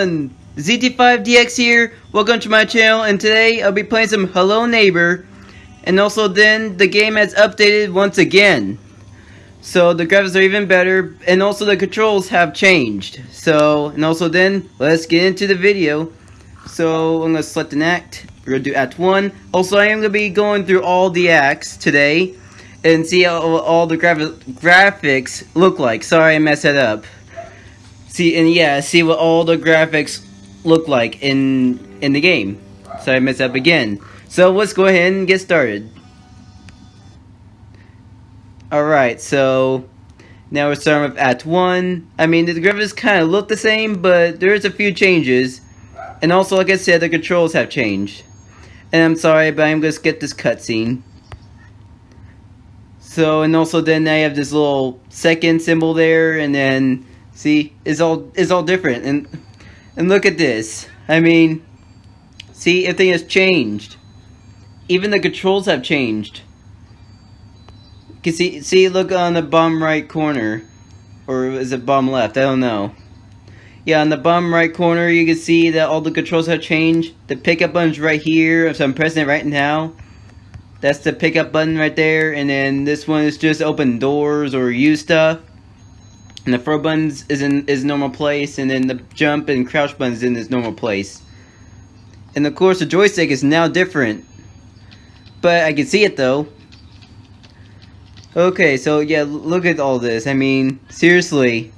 everyone! ZT5DX here, welcome to my channel, and today I'll be playing some Hello Neighbor, and also then the game has updated once again. So the graphics are even better, and also the controls have changed. So, and also then, let's get into the video. So, I'm going to select an act, we're going to do act 1. Also, I am going to be going through all the acts today, and see how all the graph graphics look like. Sorry I messed that up. See, and yeah, see what all the graphics look like in in the game. So I messed up again. So let's go ahead and get started. Alright, so now we're starting with Act 1. I mean, the graphics kind of look the same, but there's a few changes. And also, like I said, the controls have changed. And I'm sorry, but I'm going to skip this cutscene. So, and also then I have this little second symbol there, and then See, it's all it's all different, and and look at this. I mean, see, everything has changed. Even the controls have changed. You can see, see, look on the bottom right corner, or is it bottom left? I don't know. Yeah, on the bottom right corner, you can see that all the controls have changed. The pickup button's right here, so I'm pressing it right now. That's the pickup button right there, and then this one is just open doors or use stuff. And the throw buttons is in is normal place, and then the jump and crouch buttons in its normal place. And of course, the joystick is now different. But I can see it though. Okay, so yeah, look at all this. I mean, seriously.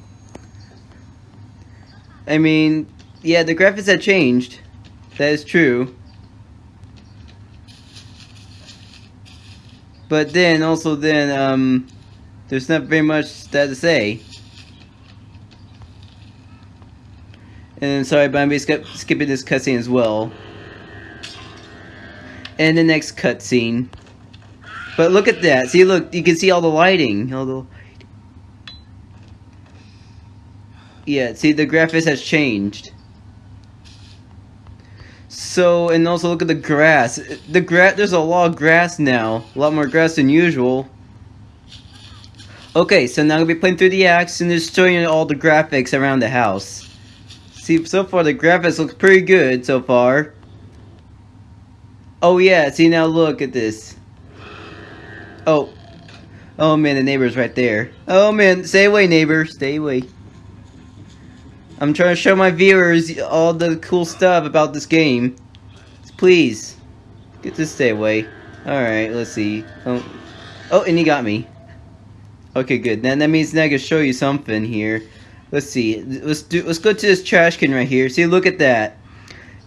I mean, yeah, the graphics have changed. That is true. But then, also then, um, there's not very much that to say. And sorry, but I'm skip skipping this cutscene as well. And the next cutscene. But look at that. See, look, you can see all the lighting. All the Yeah, see, the graphics has changed. So, and also look at the grass. The grass, there's a lot of grass now. A lot more grass than usual. Okay, so now I'm to be playing through the acts and just all the graphics around the house. See, so far the graphics look pretty good so far. Oh yeah, see now look at this. Oh. Oh man, the neighbor's right there. Oh man, stay away neighbor, stay away. I'm trying to show my viewers all the cool stuff about this game. Please, get to stay away. Alright, let's see. Oh, oh, and he got me. Okay, good. Then that means now I can show you something here. Let's see. Let's do. Let's go to this trash can right here. See, look at that.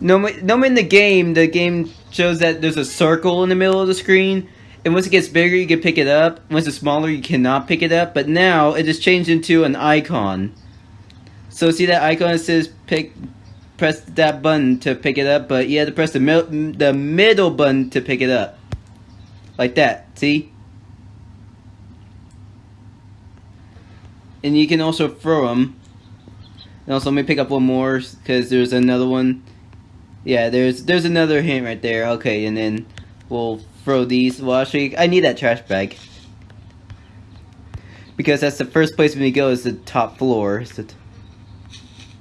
No, no, in the game, the game shows that there's a circle in the middle of the screen, and once it gets bigger, you can pick it up. Once it's smaller, you cannot pick it up. But now it is changed into an icon. So see that icon that says pick, press that button to pick it up, but you have to press the middle, the middle button to pick it up, like that. See? And you can also throw them. And also, let me pick up one more because there's another one. Yeah, there's there's another hint right there. Okay, and then we'll throw these. Well, actually, I need that trash bag because that's the first place we go is the top floor.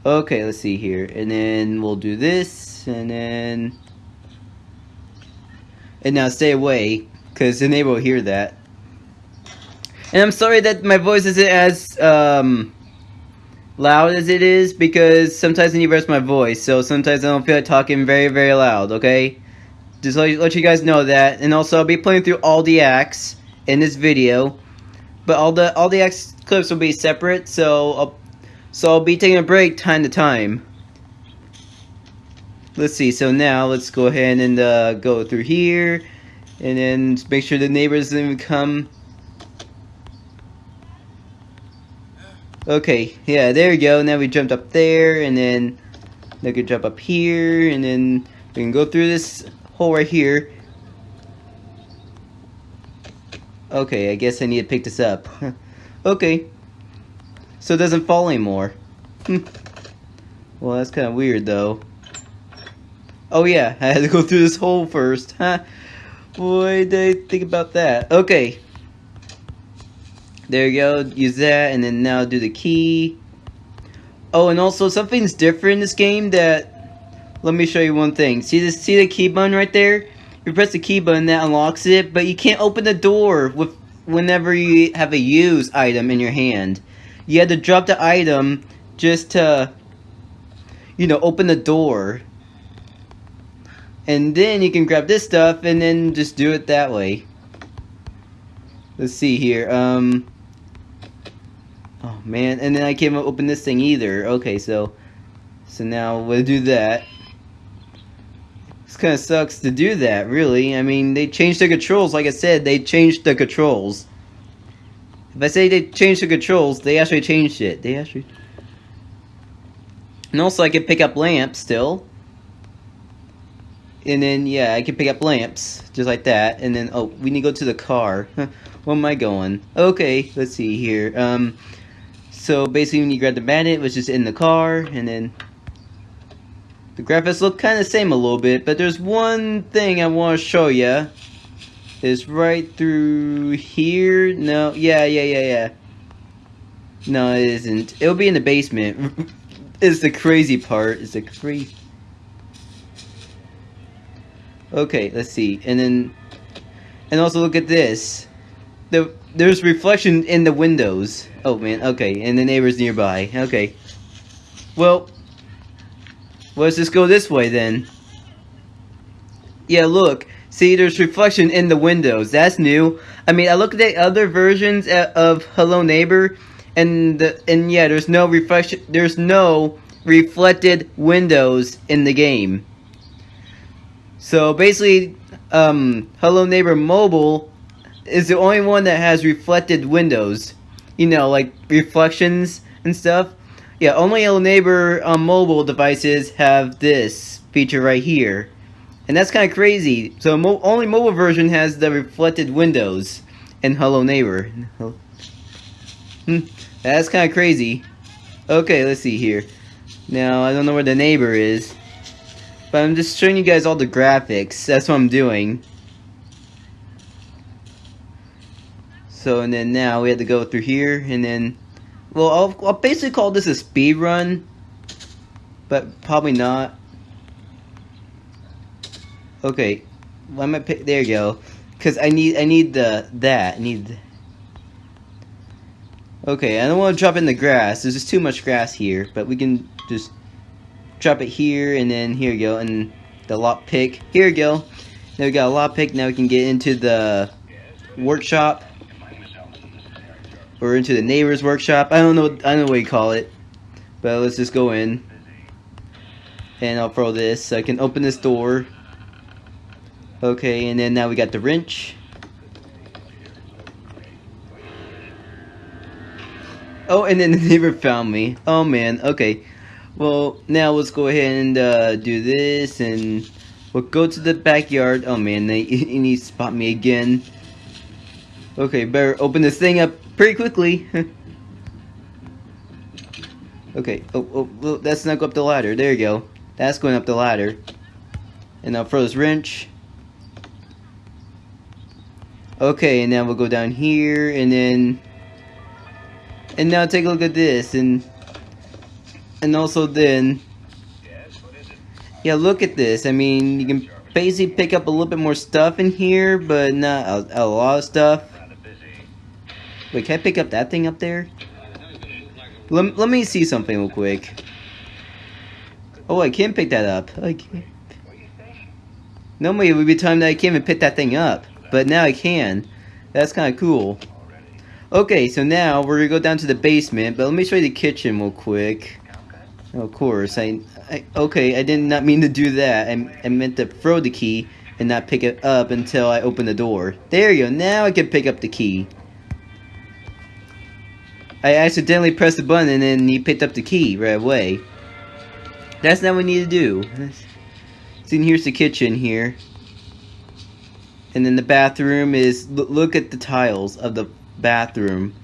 okay, let's see here, and then we'll do this, and then and now stay away because the neighbor will hear that. And I'm sorry that my voice isn't as um, loud as it is because sometimes I need to rest my voice. So sometimes I don't feel like talking very, very loud, okay? Just let, let you guys know that. And also, I'll be playing through all the acts in this video. But all the all the acts clips will be separate, so I'll, so I'll be taking a break time to time. Let's see, so now let's go ahead and uh, go through here. And then make sure the neighbors didn't come Okay, yeah, there we go. Now we jumped up there, and then we can jump up here, and then we can go through this hole right here. Okay, I guess I need to pick this up. okay. So it doesn't fall anymore. Hmm. well, that's kind of weird, though. Oh, yeah, I had to go through this hole first. Huh? Boy, did I think about that. Okay, there you go, use that, and then now do the key. Oh, and also something's different in this game that... Let me show you one thing. See this? See the key button right there? You press the key button, that unlocks it, but you can't open the door with whenever you have a use item in your hand. You had to drop the item just to, you know, open the door. And then you can grab this stuff and then just do it that way. Let's see here. Um, Oh man, and then I can't open this thing either. Okay, so so now we'll do that. This kind of sucks to do that, really. I mean, they changed the controls. Like I said, they changed the controls. If I say they changed the controls, they actually changed it. They actually... And also, I can pick up lamps still. And then, yeah, I can pick up lamps, just like that. And then, oh, we need to go to the car. Where am I going? Okay, let's see here. Um, so basically when you grab the bandit, which is in the car, and then the graphics look kind of same a little bit, but there's one thing I want to show you. Is right through here. No, yeah, yeah, yeah, yeah. No, it isn't. It'll be in the basement. it's the crazy part. It's the crazy. Okay, let's see. And then, and also look at this. The there's reflection in the windows. Oh man, okay, and the neighbors nearby. Okay. Well, let's just go this way then. Yeah, look. See, there's reflection in the windows. That's new. I mean, I looked at other versions of Hello Neighbor, and the, and yeah, there's no reflection. There's no reflected windows in the game. So basically, um, Hello Neighbor Mobile is the only one that has reflected windows. You know, like reflections and stuff. Yeah, only Neighbor on um, mobile devices have this feature right here. And that's kind of crazy. So mo only mobile version has the reflected windows in Hello Neighbor. Hmm, that's kind of crazy. Okay, let's see here. Now, I don't know where the neighbor is. But I'm just showing you guys all the graphics. That's what I'm doing. So, and then now we had to go through here, and then, well, I'll, I'll basically call this a speed run, but probably not. Okay, why am I pick, there you go, because I need, I need the, that, I need, okay, I don't want to drop in the grass, there's just too much grass here, but we can just drop it here, and then here you go, and the lock pick, here you go, now we got a lock pick, now we can get into the workshop, or into the neighbor's workshop. I don't know. I don't know what you call it. But let's just go in. And I'll throw this. So I can open this door. Okay, and then now we got the wrench. Oh, and then the neighbor found me. Oh man, okay. Well, now let's go ahead and uh, do this, and we'll go to the backyard. Oh man, they, he needs to spot me again. Okay, better open this thing up pretty quickly. okay, oh, oh, oh, that's not go up the ladder. There you go. That's going up the ladder. And I'll throw this wrench. Okay, and now we'll go down here, and then... And now take a look at this, and... And also then... Yeah, look at this. I mean, you can basically pick up a little bit more stuff in here, but not a, a lot of stuff. Wait, can I pick up that thing up there? Let, let me see something real quick. Oh, I can't pick that up. I can't. Normally it would be time that I can't even pick that thing up. But now I can. That's kind of cool. Okay, so now we're going to go down to the basement. But let me show you the kitchen real quick. Of course. I, I Okay, I did not mean to do that. I, I meant to throw the key and not pick it up until I open the door. There you go. Now I can pick up the key. I accidentally pressed the button and then he picked up the key right away. That's not what we need to do. See, here's the kitchen here. And then the bathroom is, look at the tiles of the bathroom.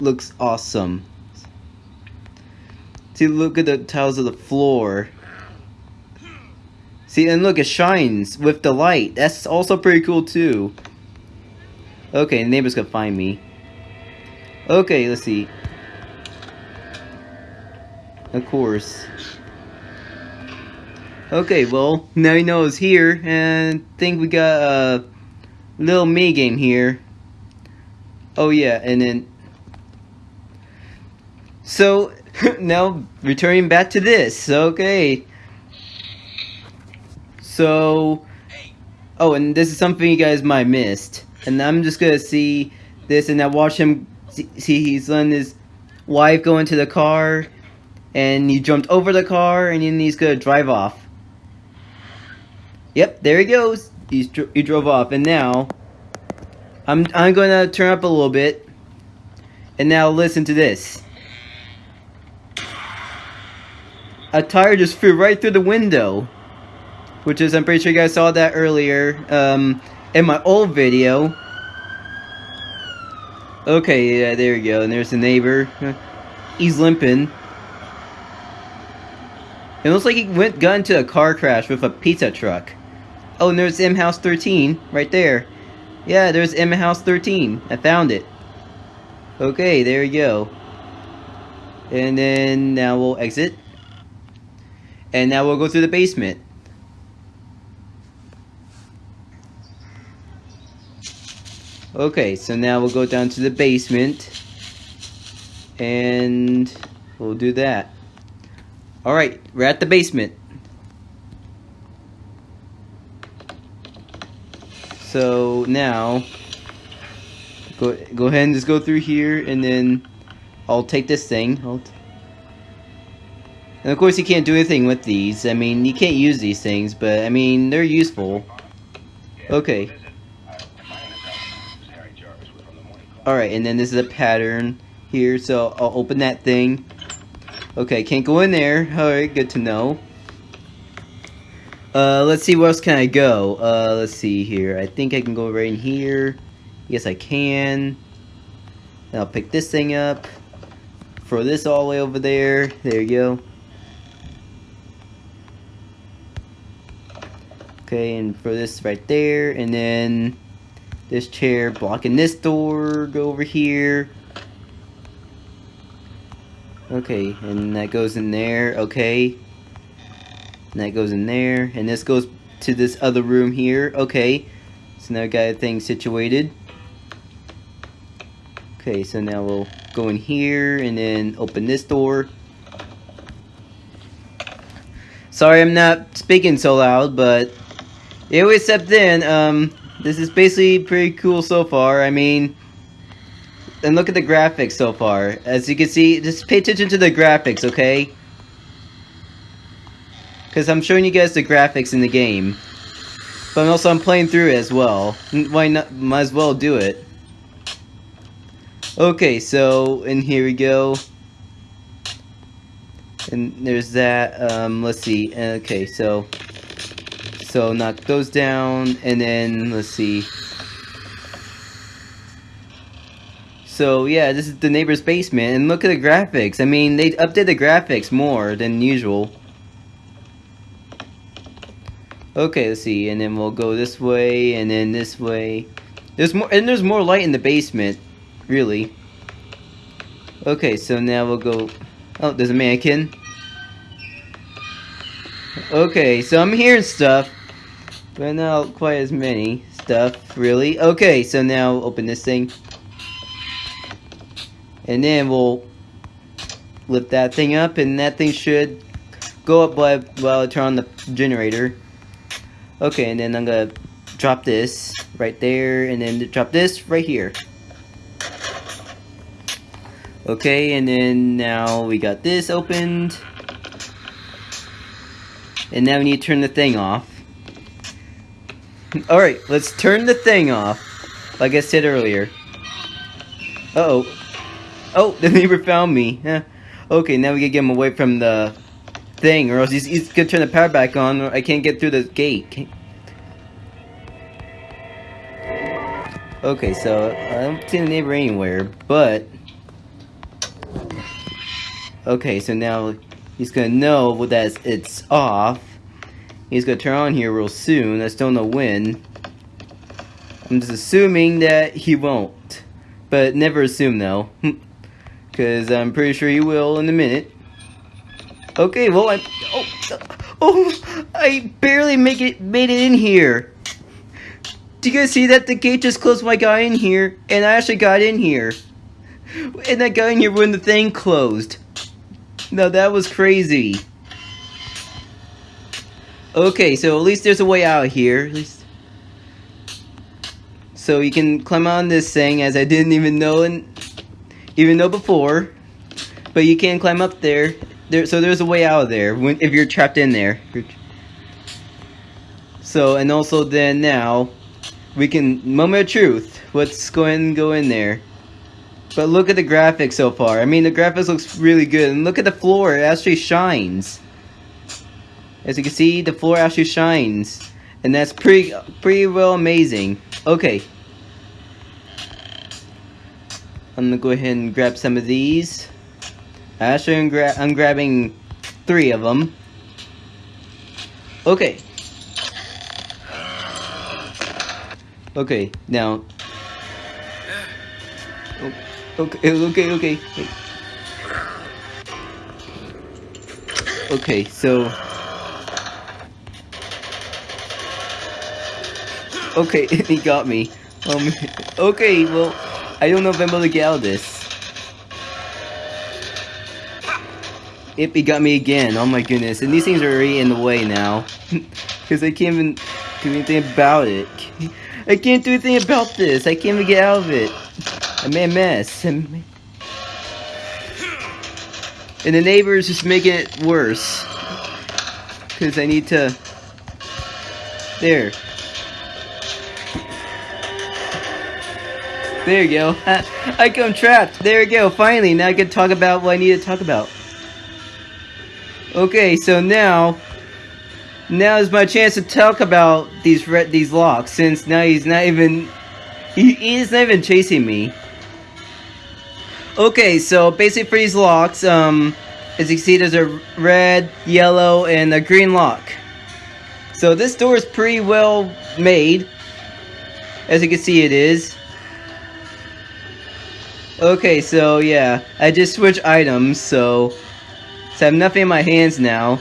Looks awesome. See, look at the tiles of the floor. See, and look, it shines with the light. That's also pretty cool, too. Okay, the neighbor's gonna find me. Okay, let's see. Of course. Okay, well, now you know it's here, and I think we got a little mini game here. Oh yeah, and then... So, now, returning back to this, okay. So... Oh, and this is something you guys might missed. And I'm just gonna see this, and I watch him see, he's letting his wife go into the car, and he jumped over the car, and then he's gonna drive off. Yep, there he goes. He's he drove off, and now I'm I'm gonna turn up a little bit, and now listen to this. A tire just flew right through the window, which is I'm pretty sure you guys saw that earlier um, in my old video. Okay, yeah, there you go. And there's the neighbor. He's limping. It looks like he went got into a car crash with a pizza truck. Oh, and there's M House 13 right there. Yeah, there's M House 13. I found it. Okay, there you go. And then now we'll exit. And now we'll go through the basement. Okay, so now we'll go down to the basement. And we'll do that. Alright, we're at the basement. So now, go go ahead and just go through here, and then I'll take this thing. and of course, you can't do anything with these. I mean, you can't use these things, but I mean, they're useful. Okay. Alright, and then this is a pattern here, so I'll open that thing. Okay, can't go in there. Alright, good to know. Uh, let's see, where else can I go? Uh, let's see here. I think I can go right in here. Yes, I can. I'll pick this thing up. Throw this all the way over there. There you go. Okay, and throw this right there. And then this chair blocking this door. Go over here. Okay, and that goes in there. Okay. And that goes in there. And this goes to this other room here. Okay. So now I got thing situated. Okay, so now we'll go in here and then open this door. Sorry I'm not speaking so loud, but it was stepped in. Um, this is basically pretty cool so far. I mean, and look at the graphics so far. As you can see, just pay attention to the graphics, okay? Because I'm showing you guys the graphics in the game. But also I'm playing through it as well. Why not? Might as well do it. Okay, so, and here we go. And there's that, um, let's see, okay, so, so knock those down, and then, let's see. So, yeah, this is the neighbor's basement, and look at the graphics. I mean, they updated the graphics more than usual. Okay, let's see, and then we'll go this way, and then this way. There's more, and there's more light in the basement, really. Okay, so now we'll go, oh, there's a mannequin. Okay, so I'm hearing stuff, but not quite as many stuff, really. Okay, so now open this thing. And then we'll lift that thing up, and that thing should go up while, while I turn on the generator. Okay, and then I'm gonna drop this right there, and then drop this right here. Okay, and then now we got this opened. And now we need to turn the thing off. Alright, let's turn the thing off. Like I said earlier. Uh oh Oh, the neighbor found me. Okay, now we gotta get him away from the thing, or else he's, he's gonna turn the power back on, I can't get through the gate. Okay, so I don't see the neighbor anywhere, but... Okay, so now he's gonna know that it's off. He's gonna turn on here real soon. I still don't know when. I'm just assuming that he won't. But never assume though. Because I'm pretty sure he will in a minute. Okay, well I oh oh I barely make it made it in here. Do you guys see that the gate just closed my guy in here and I actually got in here. And I got in here when the thing closed. No, that was crazy. Okay, so at least there's a way out here. At least so you can climb on this thing as I didn't even know and even know before. But you can climb up there. There so there's a way out of there when if you're trapped in there. So and also then now we can moment of truth. What's going to go in there? But look at the graphics so far. I mean the graphics looks really good and look at the floor. It actually shines. As you can see, the floor actually shines. And that's pretty pretty well amazing. Okay. I'm gonna go ahead and grab some of these. Actually, I'm, gra I'm grabbing three of them. Okay. Okay, now. Oh, okay, okay, okay. Okay, so. Okay, he got me. Um, okay, well, I don't know if I'm able to get out of this. Yep, he got me again. Oh my goodness. And these things are already in the way now. Because I can't even do anything about it. I can't do anything about this. I can't even get out of it. I made a mess. And the neighbor is just making it worse. Because I need to... There. There you go. I come trapped. There you go. Finally, now I can talk about what I need to talk about. Okay, so now, now is my chance to talk about these red these locks. Since now he's not even, he, he's not even chasing me. Okay, so basically for these locks, um, as you can see, there's a red, yellow, and a green lock. So this door is pretty well made. As you can see, it is. Okay, so yeah, I just switched items, so, so I have nothing in my hands now.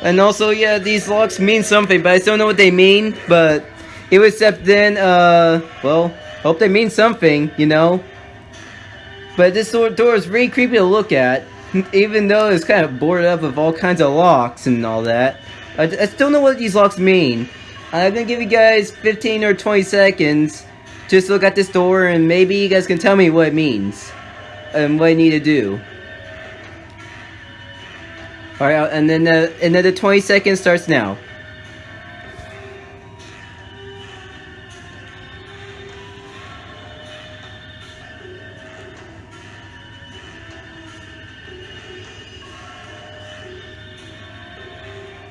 And also, yeah, these locks mean something, but I still don't know what they mean, but it was except then, uh, well, hope they mean something, you know? But this door, door is really creepy to look at, even though it's kind of boarded up with all kinds of locks and all that. I, I still know what these locks mean. I'm gonna give you guys 15 or 20 seconds just look at this door and maybe you guys can tell me what it means. And what I need to do. Alright, and then the, and then the 20 seconds starts now.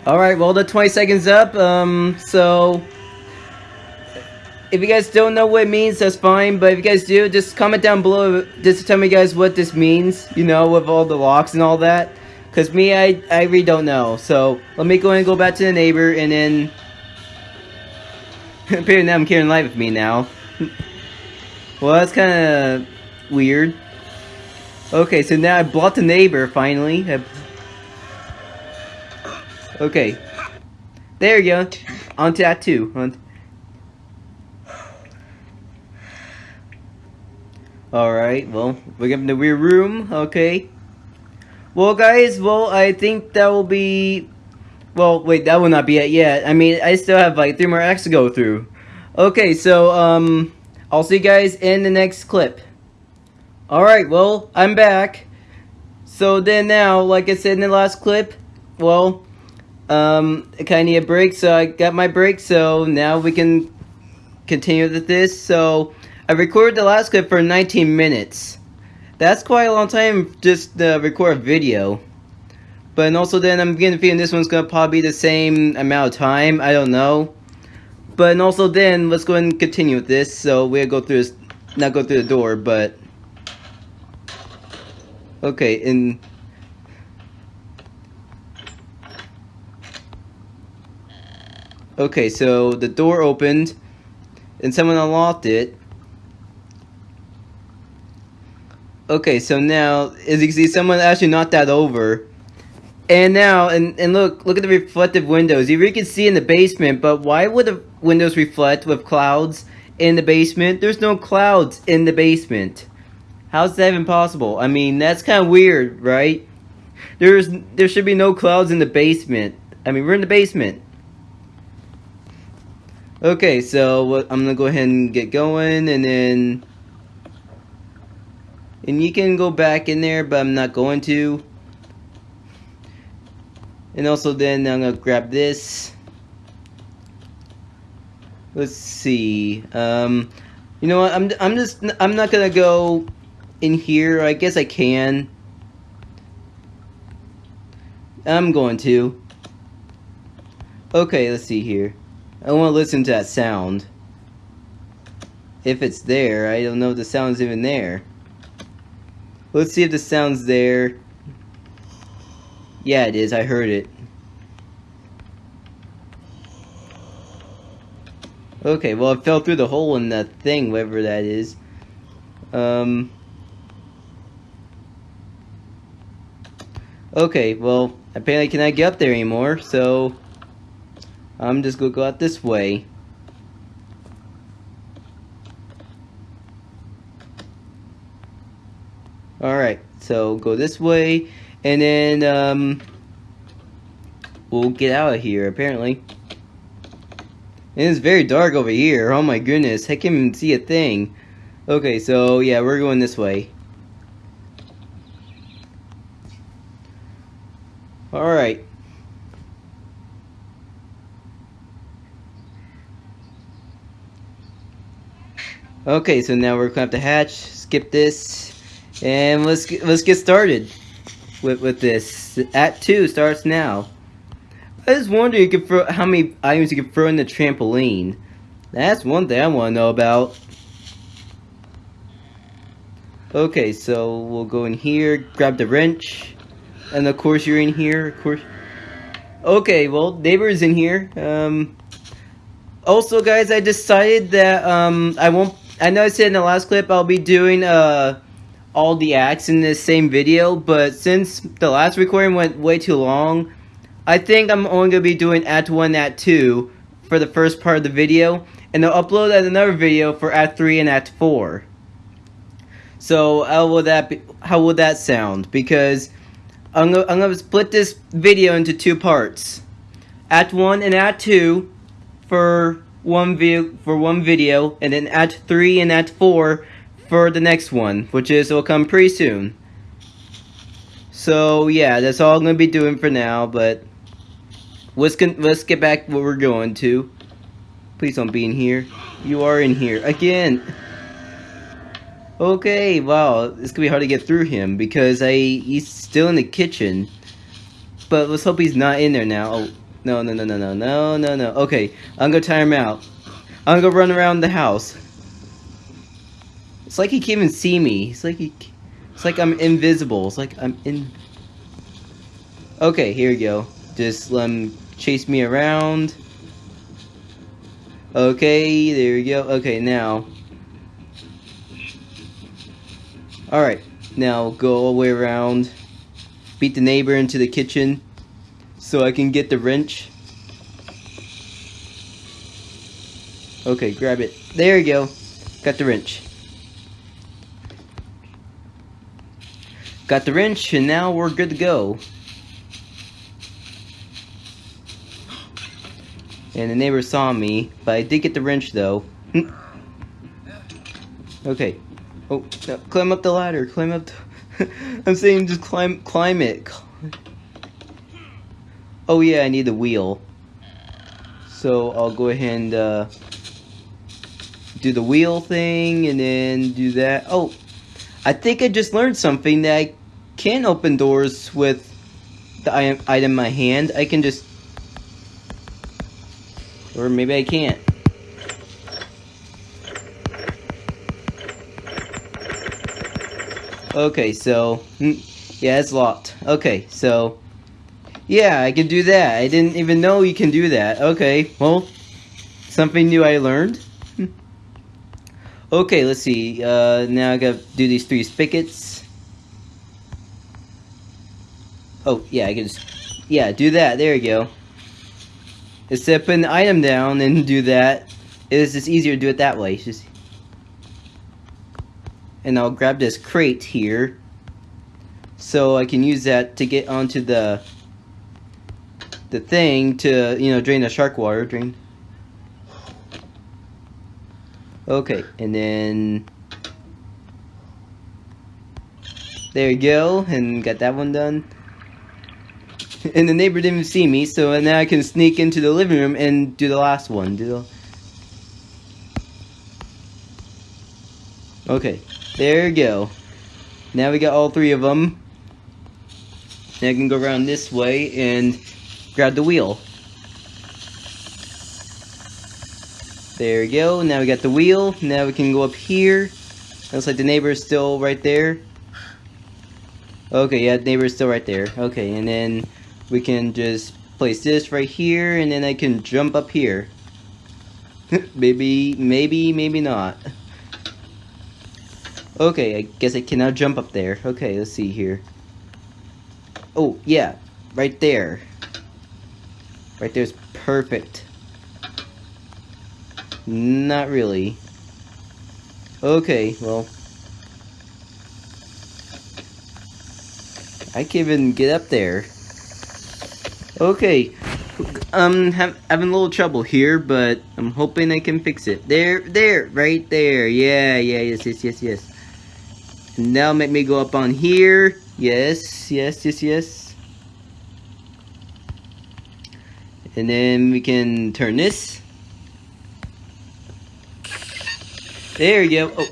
Alright, well the 20 seconds up, um, so if you guys don't know what it means, that's fine. But if you guys do, just comment down below just tell me guys what this means, you know, with all the locks and all that. Because me, I, I really don't know. So, let me go and go back to the neighbor and then... Apparently I'm carrying light with me now. well, that's kind of weird. Okay, so now I blocked the neighbor, finally. I... Okay. There you go. On to that too. On Alright, well, we're in the rear room, okay. Well, guys, well, I think that will be... Well, wait, that will not be it yet. I mean, I still have, like, three more acts to go through. Okay, so, um, I'll see you guys in the next clip. Alright, well, I'm back. So then now, like I said in the last clip, well, um, I kind of need a break, so I got my break, so now we can continue with this, so... I recorded the last clip for 19 minutes. That's quite a long time just to record a video. But also then I'm getting the feeling this one's gonna probably be the same amount of time. I don't know. But and also then let's go and continue with this. So we'll go through this, not go through the door, but okay. And okay, so the door opened, and someone unlocked it. Okay, so now, as you can see, someone actually knocked that over. And now, and, and look, look at the reflective windows. You can see in the basement, but why would the windows reflect with clouds in the basement? There's no clouds in the basement. How's that even possible? I mean, that's kind of weird, right? There's there should be no clouds in the basement. I mean, we're in the basement. Okay, so I'm gonna go ahead and get going, and then and you can go back in there, but I'm not going to. And also then I'm gonna grab this. Let's see. Um, you know what? I'm I'm just I'm not gonna go in here. I guess I can. I'm going to. Okay, let's see here. I want to listen to that sound. If it's there, I don't know if the sound's even there. Let's see if the sound's there. Yeah, it is. I heard it. Okay, well, it fell through the hole in that thing, whatever that is. Um... Okay, well, apparently I cannot get up there anymore, so... I'm just gonna go out this way. Alright, so go this way, and then, um, we'll get out of here, apparently. And it's very dark over here, oh my goodness, I can't even see a thing. Okay, so, yeah, we're going this way. Alright. Okay, so now we're gonna have to hatch, skip this, and let's get, let's get started with with this. Act two starts now. I just wonder you could throw how many items you can throw in the trampoline. That's one thing I want to know about. Okay, so we'll go in here, grab the wrench, and of course you're in here. Of course. Okay, well, neighbor's in here. Um. Also, guys, I decided that um I won't I know I said in the last clip I'll be doing uh, all the acts in this same video, but since the last recording went way too long, I think I'm only going to be doing Act 1 Act 2 for the first part of the video, and I'll upload another video for Act 3 and Act 4. So how will that be, how will that sound? Because I'm gonna, I'm gonna split this video into two parts. Act 1 and Act 2 for one video for one video, and then Act 3 and Act 4 for the next one, which is will come pretty soon. So yeah, that's all I'm gonna be doing for now. But let's let's get back what we're going to. Please don't be in here. You are in here again. Okay, wow, it's gonna be hard to get through him because I he's still in the kitchen. But let's hope he's not in there now. Oh, no, no, no, no, no, no, no, no. Okay, I'm gonna tire him out. I'm gonna run around the house. It's like he can't even see me. It's like he, it's like I'm invisible. It's like I'm in. Okay, here we go. Just let him chase me around. Okay, there we go. Okay, now. Alright, now go all the way around. Beat the neighbor into the kitchen so I can get the wrench. Okay, grab it. There you go. Got the wrench. Got the wrench, and now we're good to go. And the neighbor saw me, but I did get the wrench though. okay. Oh, no, climb up the ladder. Climb up. I'm saying just climb, climb it. Oh yeah, I need the wheel. So I'll go ahead and uh, do the wheel thing and then do that. Oh, I think I just learned something that I can open doors with the item in my hand. I can just... Or maybe I can't. Okay, so... Hmm, yeah, it's locked. Okay, so... Yeah, I can do that. I didn't even know you can do that. Okay, well, something new I learned. okay, let's see. Uh, now I gotta do these three spigots. Oh, yeah, I can just yeah, do that. There you go. Instead of uh, putting the item down and do that, it's just easier to do it that way. Just and I'll grab this crate here so I can use that to get onto the the thing to you know drain the shark water drain okay and then there you go and got that one done and the neighbor didn't see me so now I can sneak into the living room and do the last one do the Okay, there you go. Now we got all three of them. Now I can go around this way and grab the wheel. There we go. Now we got the wheel. Now we can go up here. Looks like the neighbor is still right there. Okay, yeah, the neighbor is still right there. Okay, and then we can just place this right here, and then I can jump up here. maybe, maybe, maybe not. Okay, I guess I can now jump up there. Okay, let's see here. Oh, yeah, right there. Right there's perfect. Not really. Okay, well. I can even get up there. Okay, um, have, having a little trouble here, but I'm hoping I can fix it. There, there, right there. Yeah, yeah, yes, yes, yes, yes. Now make me go up on here. Yes, yes, yes, yes. And then we can turn this. There you go. Oh,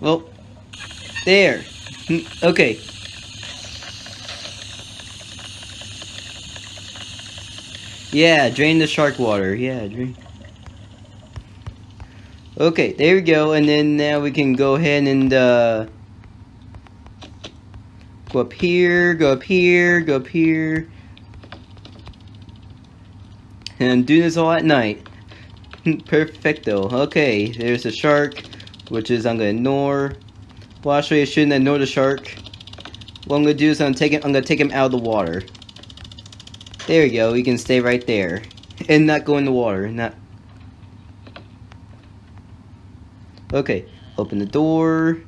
well, there. Hmm, okay. Yeah, drain the shark water. Yeah, drain. Okay, there we go. And then now we can go ahead and uh, Go up here, go up here, go up here. And do this all at night. Perfecto. Okay, there's a shark, which is I'm gonna ignore. Well, actually, I shouldn't ignore the shark. What I'm gonna do is I'm him, I'm gonna take him out of the water. There you go. He can stay right there and not go in the water. Not. Okay. Open the door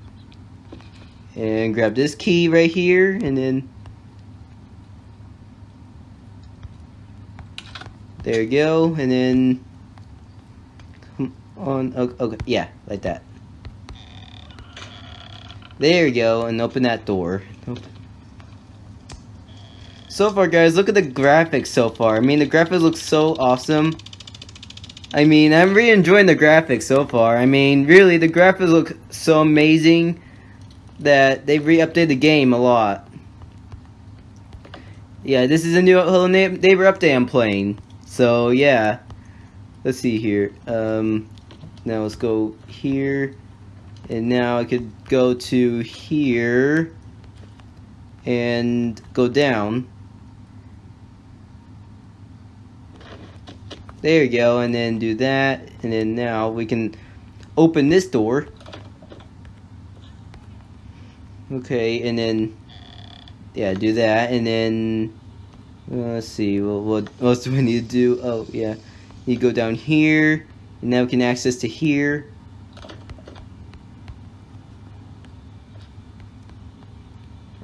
and grab this key right here and then there you go and then come on okay, okay yeah like that there you go and open that door so far guys look at the graphics so far I mean the graphics look so awesome I mean I'm really enjoying the graphics so far I mean really the graphics look so amazing that they've re-updated the game a lot. Yeah, this is a new Hello Neighbor update I'm playing. So, yeah. Let's see here. Um, now let's go here. And now I could go to here. And go down. There you go. And then do that. And then now we can open this door. Okay, and then yeah, do that, and then uh, let's see. Well, what else do we need to do? Oh yeah, you go down here, and now we can access to here.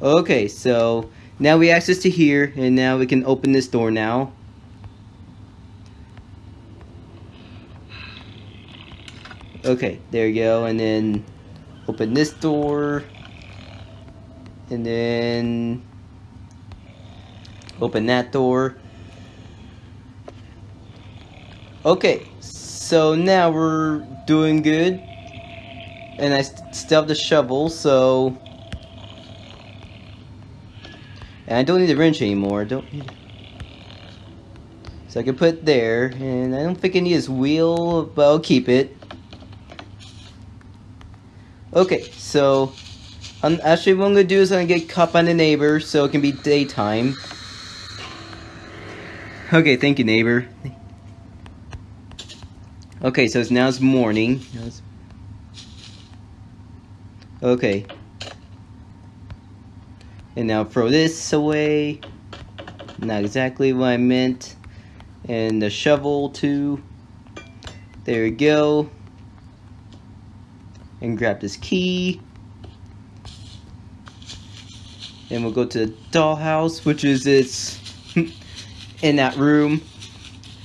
Okay, so now we access to here, and now we can open this door now. Okay, there you go, and then open this door and then open that door. Okay so now we're doing good and I st still have the shovel so and I don't need the wrench anymore don't need so I can put there and I don't think I need his wheel but I'll keep it okay so actually, what I'm to do is I'm to get caught by the neighbor so it can be daytime. Okay, thank you, neighbor. Okay, so it's now it's morning. Okay. And now throw this away. Not exactly what I meant. And the shovel too. There we go. And grab this key. And we'll go to the dollhouse, which is its in that room.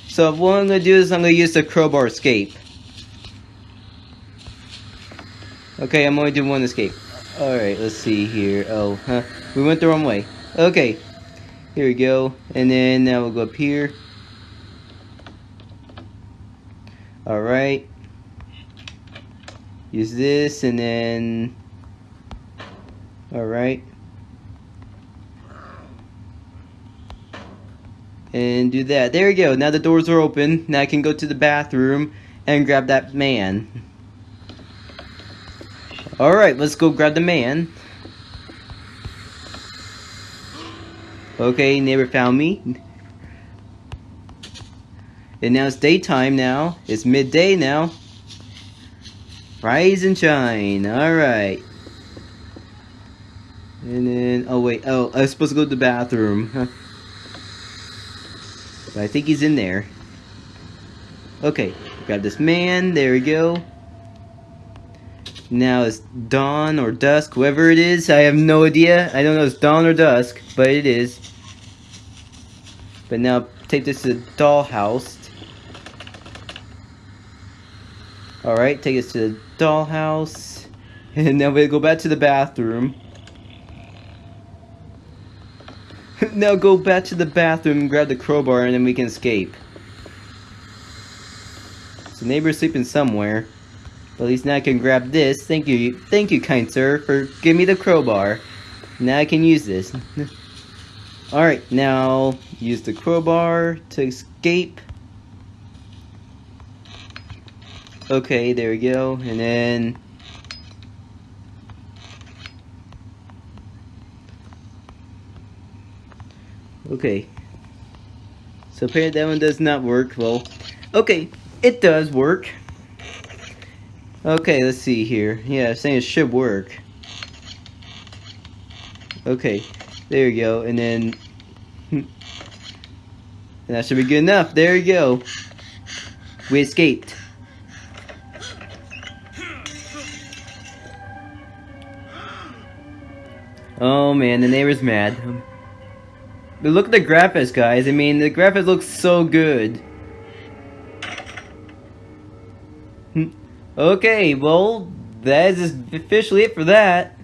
So what I'm gonna do is I'm gonna use the crowbar escape. Okay, I'm only doing one escape. Alright, let's see here. Oh, huh. We went the wrong way. Okay. Here we go. And then now we'll go up here. Alright. Use this and then... Alright. And do that. There we go. Now the doors are open. Now I can go to the bathroom and grab that man. Alright, let's go grab the man. Okay, neighbor found me. And now it's daytime now. It's midday now. Rise and shine. Alright. And then, oh wait, oh, I was supposed to go to the bathroom. But I think he's in there. Okay, grab this man, there we go. Now it's dawn or dusk, whoever it is, I have no idea. I don't know if it's dawn or dusk, but it is. But now take this to the dollhouse. Alright, take us to the dollhouse. And now we go back to the bathroom. now go back to the bathroom grab the crowbar and then we can escape. So neighbor's sleeping somewhere. But at least now I can grab this. Thank you, thank you, kind sir, for giving me the crowbar. Now I can use this. Alright, now use the crowbar to escape. Okay, there we go. And then... Okay. So apparently that one does not work. Well, okay, it does work. Okay, let's see here. Yeah, I'm saying it should work. Okay, there you go. And then... and that should be good enough. There you go. We escaped. Oh man, the neighbor's mad. But look at the graphics, guys. I mean, the graphics look so good. okay, well, that is officially it for that.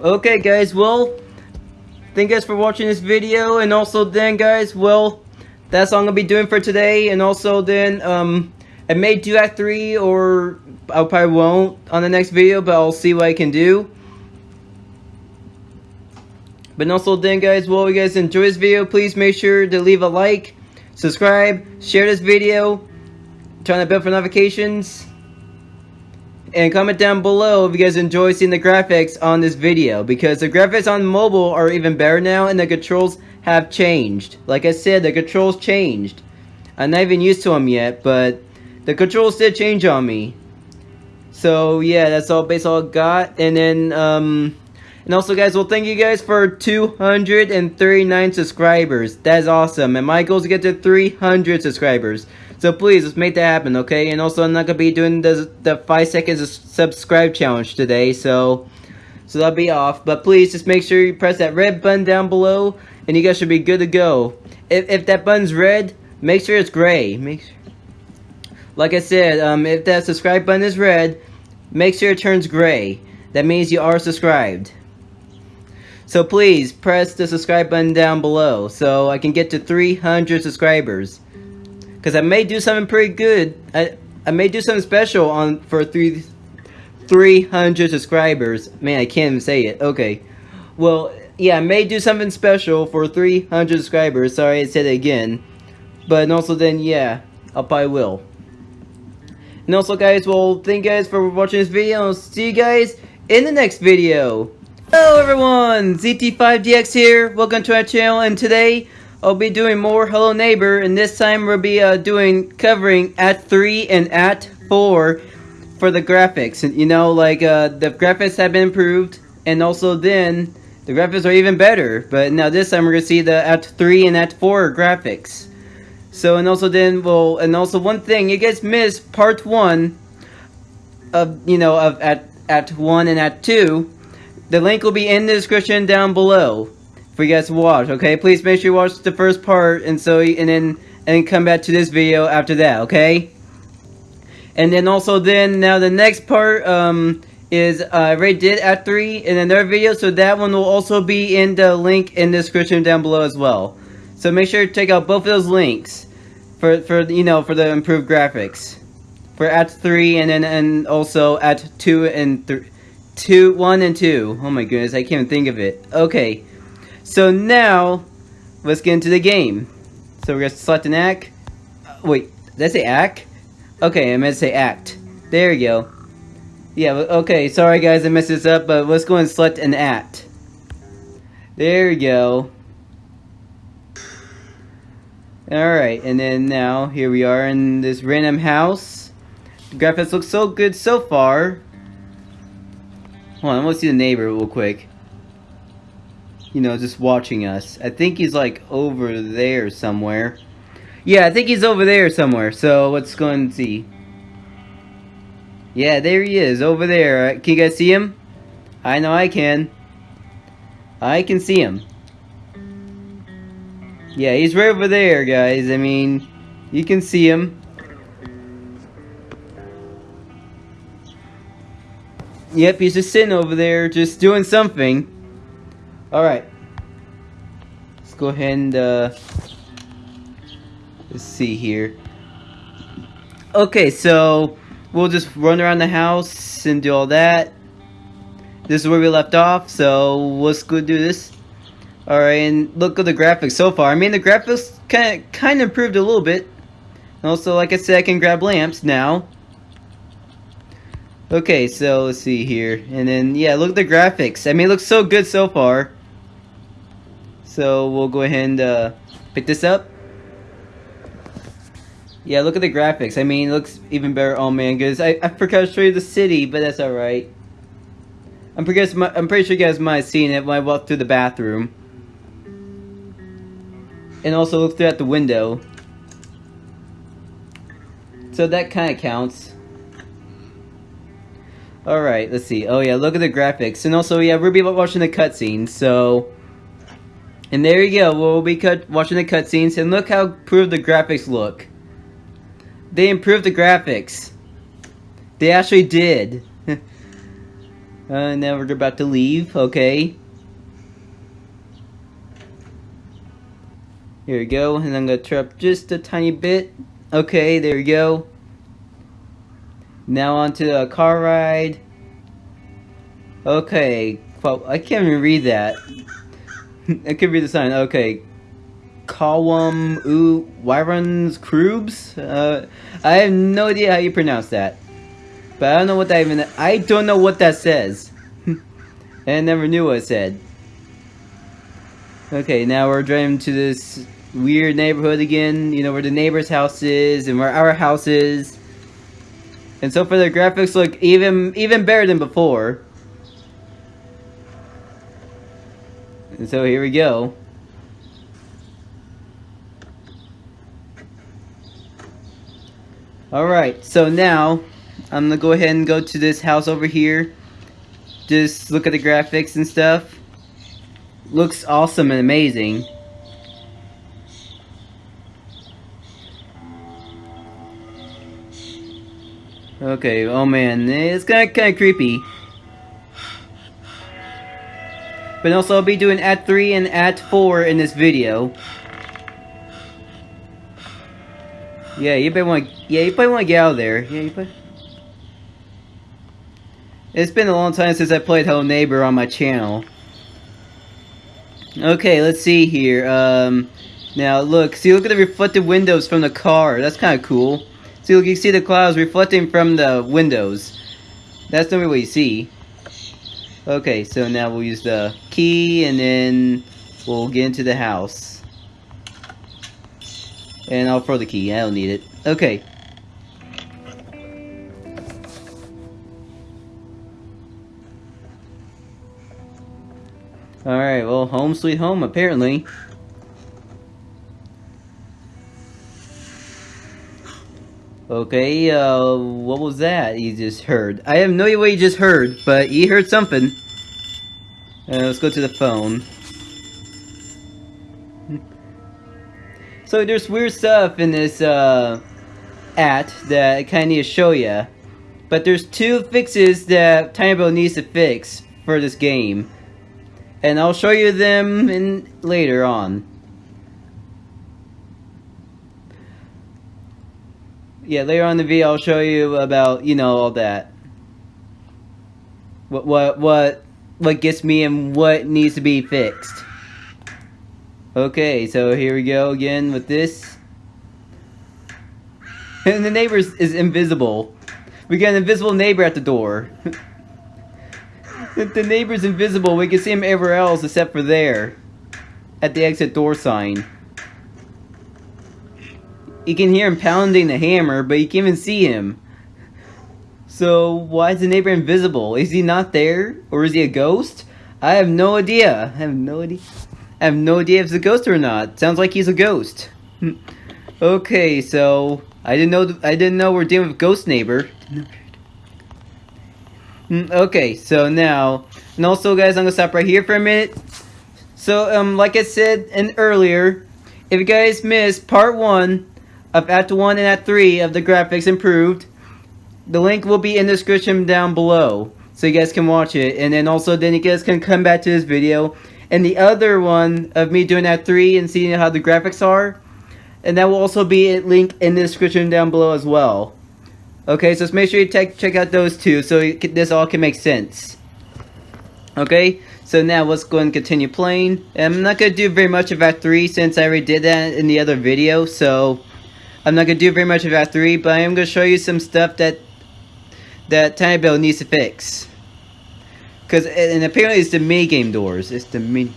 Okay guys, well, thank you guys for watching this video, and also then guys, well, that's all I'm gonna be doing for today. And also then, um, I may do Act 3 or I probably won't on the next video, but I'll see what I can do. But also then guys, well, you guys enjoy this video, please make sure to leave a like, subscribe, share this video, turn on the bell for notifications, and comment down below if you guys enjoy seeing the graphics on this video, because the graphics on mobile are even better now, and the controls have changed. Like I said, the controls changed. I'm not even used to them yet, but the controls did change on me. So yeah, that's all base all got. And then um and also guys, well thank you guys for 239 subscribers. That's awesome. And my goal is to get to 300 subscribers. So please, let's make that happen, okay? And also I'm not gonna be doing the the 5 seconds subscribe challenge today, so so that'll be off. But please just make sure you press that red button down below and you guys should be good to go. If, if that button's red, make sure it's gray. Make sure, like I said, um, if that subscribe button is red, make sure it turns gray. That means you are subscribed. So please, press the subscribe button down below so I can get to 300 subscribers. Because I may do something pretty good. I, I may do something special on for three, 300 subscribers. Man, I can't even say it. Okay. Well, yeah, I may do something special for 300 subscribers. Sorry I said it again. But also then, yeah, I probably will. And also guys, well, thank you guys for watching this video. I'll see you guys in the next video. Hello everyone, ZT5DX here. Welcome to our channel. And today, I'll be doing more Hello Neighbor, and this time we'll be uh, doing covering at 3 and at 4 for the graphics. And you know, like, uh, the graphics have been improved, and also then, the graphics are even better. But now this time we're gonna see the Act 3 and Act 4 graphics. So, and also then we'll, and also one thing, you guys missed part 1 of, you know, of at Act 1 and Act 2. The link will be in the description down below for you guys to watch, okay? Please make sure you watch the first part and so and then and come back to this video after that, okay? And then also then now the next part um is uh, already did at 3 in another video, so that one will also be in the link in the description down below as well. So make sure to check out both of those links for for you know for the improved graphics for at 3 and then and also at 2 and 3 2 1 and 2. Oh my goodness, I can't think of it. Okay. So now, let's get into the game. So we're going to select an act. Uh, wait, did I say act? Okay, I meant to say act. There we go. Yeah, okay, sorry guys I messed this up, but let's go and select an at. There we go. Alright, and then now, here we are in this random house. The graphics look so good so far. Hold on, I want to see the neighbor real quick you know, just watching us. I think he's like over there somewhere. Yeah, I think he's over there somewhere. So let's go and see. Yeah, there he is, over there. Uh, can you guys see him? I know I can. I can see him. Yeah, he's right over there, guys. I mean, you can see him. Yep, he's just sitting over there, just doing something. Alright. Let's go ahead and, uh, let's see here. Okay, so we'll just run around the house and do all that. This is where we left off, so let's go do this. Alright, and look at the graphics so far. I mean, the graphics kind of, kind of improved a little bit. Also, like I said, I can grab lamps now. Okay, so let's see here. And then, yeah, look at the graphics. I mean, it looks so good so far. So we'll go ahead and uh, pick this up. Yeah, look at the graphics. I mean, it looks even better. Oh man, guys, I, I forgot to show you the city, but that's alright. I'm pretty, I'm pretty sure you guys might have seen it when I walked through the bathroom. And also look through at the window. So that kind of counts. Alright, let's see. Oh yeah, look at the graphics. And also, yeah, we'll be watching the cutscene, so... And there you go, we'll be cut watching the cutscenes, and look how improved the graphics look. They improved the graphics. They actually did. uh, now we're about to leave, okay. Here we go, and I'm gonna turn up just a tiny bit. Okay, there we go. Now onto a car ride. Okay, well, I can't even read that it could be the sign. Okay. Kawam U Wyrons Krubs? Uh, I have no idea how you pronounce that. But I don't know what that even I don't know what that says. I never knew what it said. Okay, now we're driving to this weird neighborhood again, you know, where the neighbor's house is and where our house is. And so far the graphics look even even better than before. And so here we go. Alright, so now I'm gonna go ahead and go to this house over here. Just look at the graphics and stuff. Looks awesome and amazing. Okay, oh man, it's kinda kinda creepy. But also I'll be doing Act 3 and Act 4 in this video. Yeah, you better want yeah, you probably want to get out of there. Yeah, you probably... It's been a long time since I played Hello Neighbor on my channel. Okay, let's see here. Um, now look, see look at the reflected windows from the car. That's kind of cool. See look, you see the clouds reflecting from the windows. That's the only way you see. Okay, so now we'll use the key and then we'll get into the house. And I'll throw the key. I don't need it. Okay. Alright, well, home sweet home, apparently. Okay, uh, what was that you just heard? I have no idea what you just heard, but you heard something. Uh, let's go to the phone. So there's weird stuff in this, uh, at that I kinda need to show ya. But there's two fixes that TinyBuild needs to fix for this game. And I'll show you them in later on. Yeah, later on in the video I'll show you about, you know, all that. What what what what gets me and what needs to be fixed. Okay, so here we go again with this. And the neighbor is invisible. We got an invisible neighbor at the door. the neighbor's invisible. We can see him everywhere else except for there. At the exit door sign. You can hear him pounding the hammer, but you can't even see him. So, why is the neighbor invisible? Is he not there? Or is he a ghost? I have no idea. I have no idea. I have no idea if it's a ghost or not. Sounds like he's a ghost. okay, so I didn't know. I didn't know we're dealing with ghost neighbor. Mm, okay, so now, and also guys, I'm gonna stop right here for a minute. So, um, like I said in earlier, if you guys missed part one of Act 1 and Act 3 of the graphics improved, the link will be in the description down below. So you guys can watch it. And then also, then you guys can come back to this video. And the other one of me doing Act 3 and seeing how the graphics are. And that will also be a link in the description down below as well. Okay, so just make sure you check out those two so this all can make sense. Okay, so now let's go and continue playing. I'm not going to do very much of Act 3 since I already did that in the other video, so I'm not going to do very much of Act 3, but I am going to show you some stuff that that TinyBuild needs to fix. Because, and apparently it's the mini-game doors. It's the mini...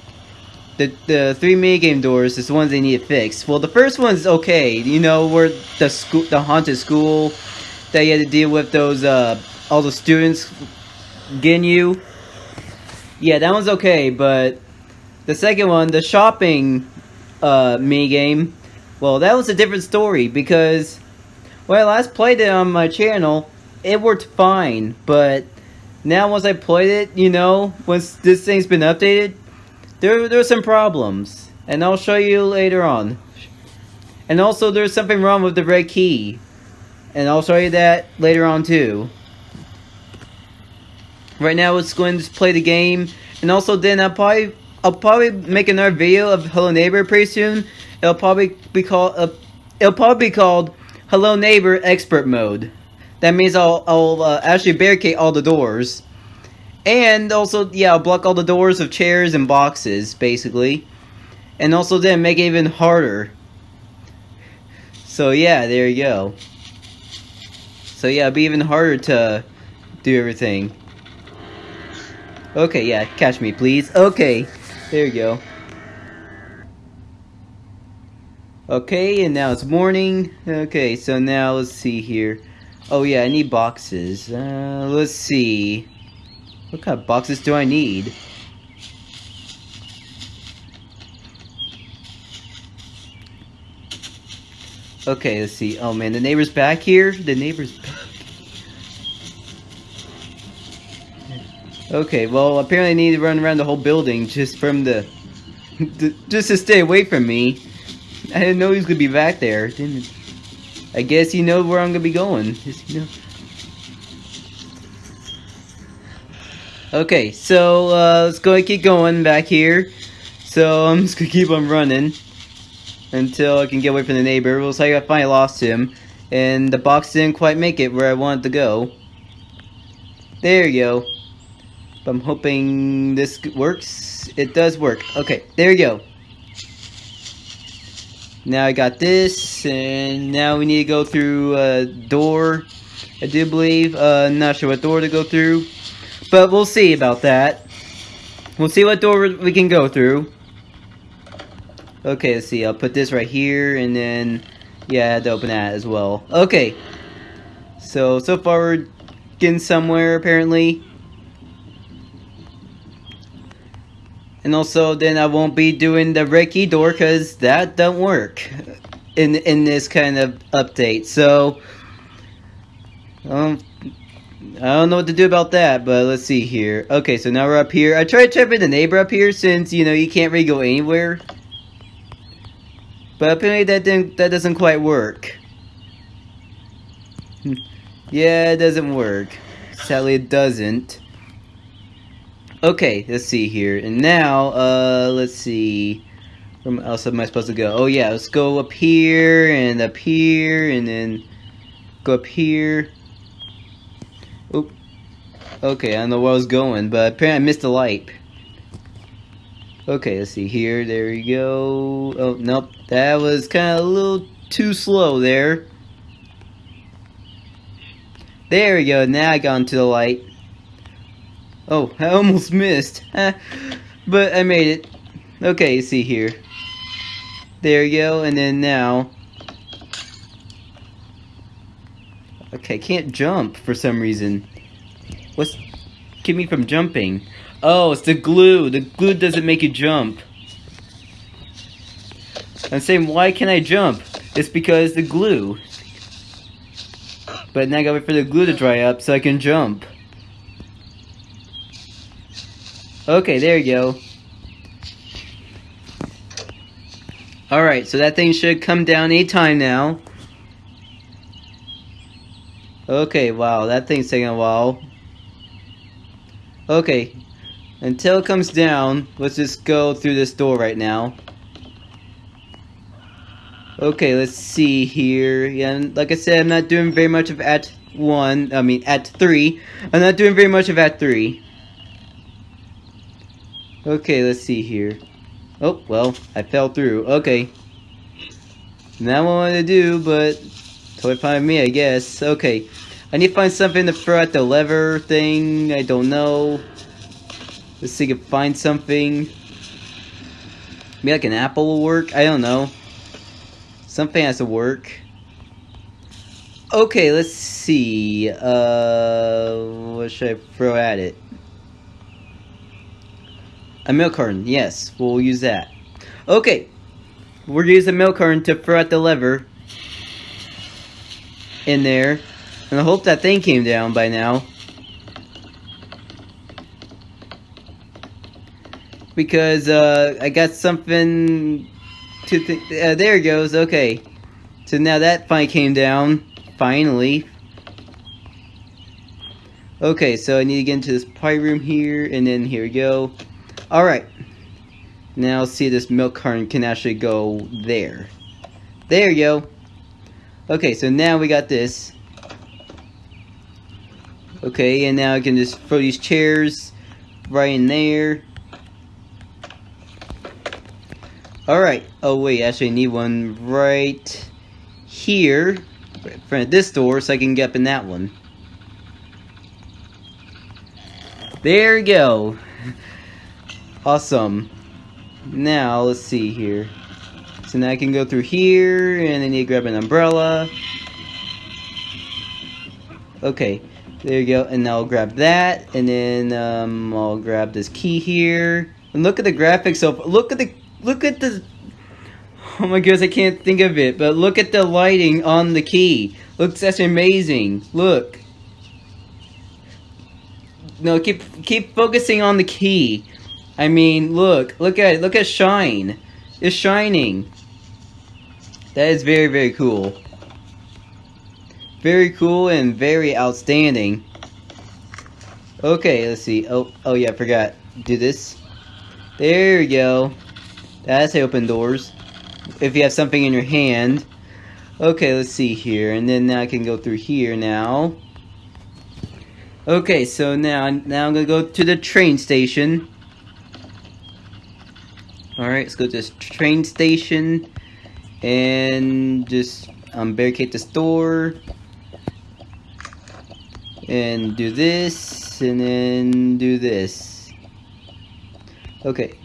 The, the three mini-game doors is the ones they need to fix. Well, the first one's okay. You know, where the school, the haunted school that you had to deal with those, uh, all the students getting you. Yeah, that one's okay, but the second one, the shopping uh, mini game, well, that was a different story because when I last played it on my channel, it worked fine, but now once I played it, you know, once this thing's been updated, there there's some problems, and I'll show you later on. And also, there's something wrong with the red key. And I'll show you that later on too. Right now, let's go and just play the game. And also, then I'll probably I'll probably make another video of Hello Neighbor pretty soon. It'll probably be called uh, it'll probably be called Hello Neighbor Expert Mode. That means I'll I'll uh, actually barricade all the doors. And also, yeah, I'll block all the doors of chairs and boxes, basically. And also then make it even harder. So yeah, there you go. So yeah, it'll be even harder to do everything. Okay, yeah, catch me please. Okay, there you go. Okay, and now it's morning. Okay, so now let's see here. Oh yeah, I need boxes. Uh, let's see. What kind of boxes do I need? Okay, let's see. Oh man, the neighbor's back here? The neighbor's back. Okay, well, apparently I need to run around the whole building just from the... just to stay away from me. I didn't know he was to be back there. Didn't... I guess you know where I'm to be going. Just, you know. Okay, so uh, let's go and keep going back here. So I'm just to keep on running until I can get away from the neighbor. Looks like I finally lost him. And the box didn't quite make it where I wanted to go. There you go. I'm hoping this works. It does work. Okay, there you go. Now I got this, and now we need to go through a door, I do believe. Uh, not sure what door to go through, but we'll see about that. We'll see what door we can go through. Okay, let's see. I'll put this right here, and then Yeah, I had to open that as well. Okay. So, so far we're getting somewhere, apparently. And also, then I won't be doing the red key door, because that don't work in in this kind of update. So, um, I don't know what to do about that, but let's see here. Okay, so now we're up here. I tried trapping the neighbor up here since, you know, you can't really go anywhere. But apparently that didn't, that doesn't quite work. Hmm. yeah, it doesn't work. Sadly, it doesn't. Okay, let's see here. And now, uh, let's see. Where else am I supposed to go? Oh yeah, let's go up here, and up here, and then go up here. Oop. Okay, I don't know where I was going, but apparently I missed the light. Okay, let's see here. There we go. Oh, nope. That was kind of a little too slow there. There we go. Now I got into the light. Oh, I almost missed. but I made it. Okay, you see here. There you go. And then now... Okay, I can't jump for some reason. What's keep me from jumping? Oh, it's the glue. The glue doesn't make you jump. I'm saying, why can I jump? It's because the glue. But now I gotta wait for the glue to dry up so I can jump. Okay, there you go. Alright, so that thing should come down anytime now. Okay, wow, that thing's taking a while. Okay, until it comes down, let's just go through this door right now. Okay, let's see here. Yeah, like I said, I'm not doing very much of at 1, I mean at 3. I'm not doing very much of at 3. Okay, let's see here. Oh, well, I fell through. Okay. Not what I wanted to do, but fine with me, I guess. Okay. I need to find something to throw at the lever thing. I don't know. Let's see if I can find something. Maybe like an apple will work? I don't know. Something has to work. Okay, let's see. Uh, what should I throw at it? A milk carton, yes, we'll use that. Okay, we're gonna use a milk carton to throw at the lever in there. And I hope that thing came down by now. because uh, I got something to think. Uh, there it goes. Okay, so now that finally came down. Finally. Okay, so I need to get into this pie room here, and then here we go. All right. Now see this milk carton can actually go there. There you go. Okay, so now we got this. Okay, and now I can just throw these chairs right in there. Alright. Oh, wait. Actually, I need one right here. In front of this door so I can get up in that one. There we go. Awesome. Now, let's see here. So now I can go through here, and I need to grab an umbrella. Okay, there you go. And now I'll grab that, and then um, I'll grab this key here. And look at the graphics of, look at the Look at the... Oh my goodness, I can't think of it. But look at the lighting on the key. Looks that's amazing. Look. No, keep keep focusing on the key. I mean, look. Look at it. Look at shine. It's shining. That is very, very cool. Very cool and very outstanding. Okay, let's see. Oh, oh yeah, I forgot. Do this. There we go. That's open doors. If you have something in your hand. Okay, let's see here. And then now I can go through here now. Okay, so now, now I'm going to go to the train station. Alright, let's go to this train station. And just um, barricade the door. And do this. And then do this. Okay.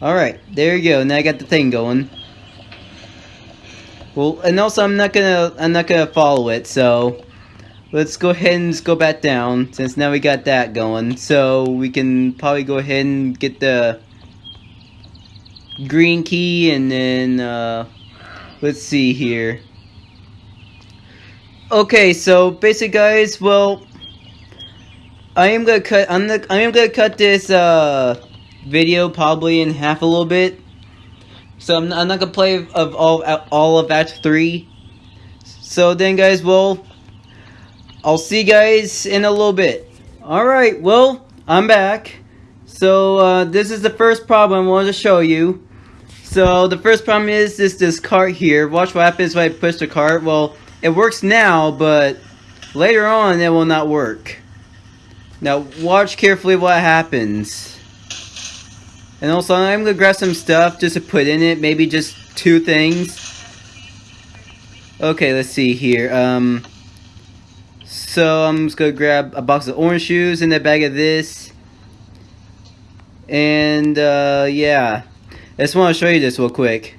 Alright, there you go. Now I got the thing going. Well, and also I'm not gonna I'm not gonna follow it. So let's go ahead and go back down since now we got that going. So we can probably go ahead and get the green key and then uh, let's see here. Okay, so basic guys, well, I am gonna cut. I'm the, I am gonna cut this uh, video probably in half a little bit. So I'm, I'm not gonna play of all all of Act Three. So then, guys, well, I'll see you guys in a little bit. All right, well, I'm back. So uh, this is the first problem I wanted to show you. So the first problem is this this cart here. Watch what happens when I push the cart. Well. It works now, but later on it will not work. Now watch carefully what happens. And also I'm gonna grab some stuff just to put in it, maybe just two things. Okay, let's see here. Um, so I'm just gonna grab a box of orange shoes and a bag of this. And uh, yeah, I just want to show you this real quick.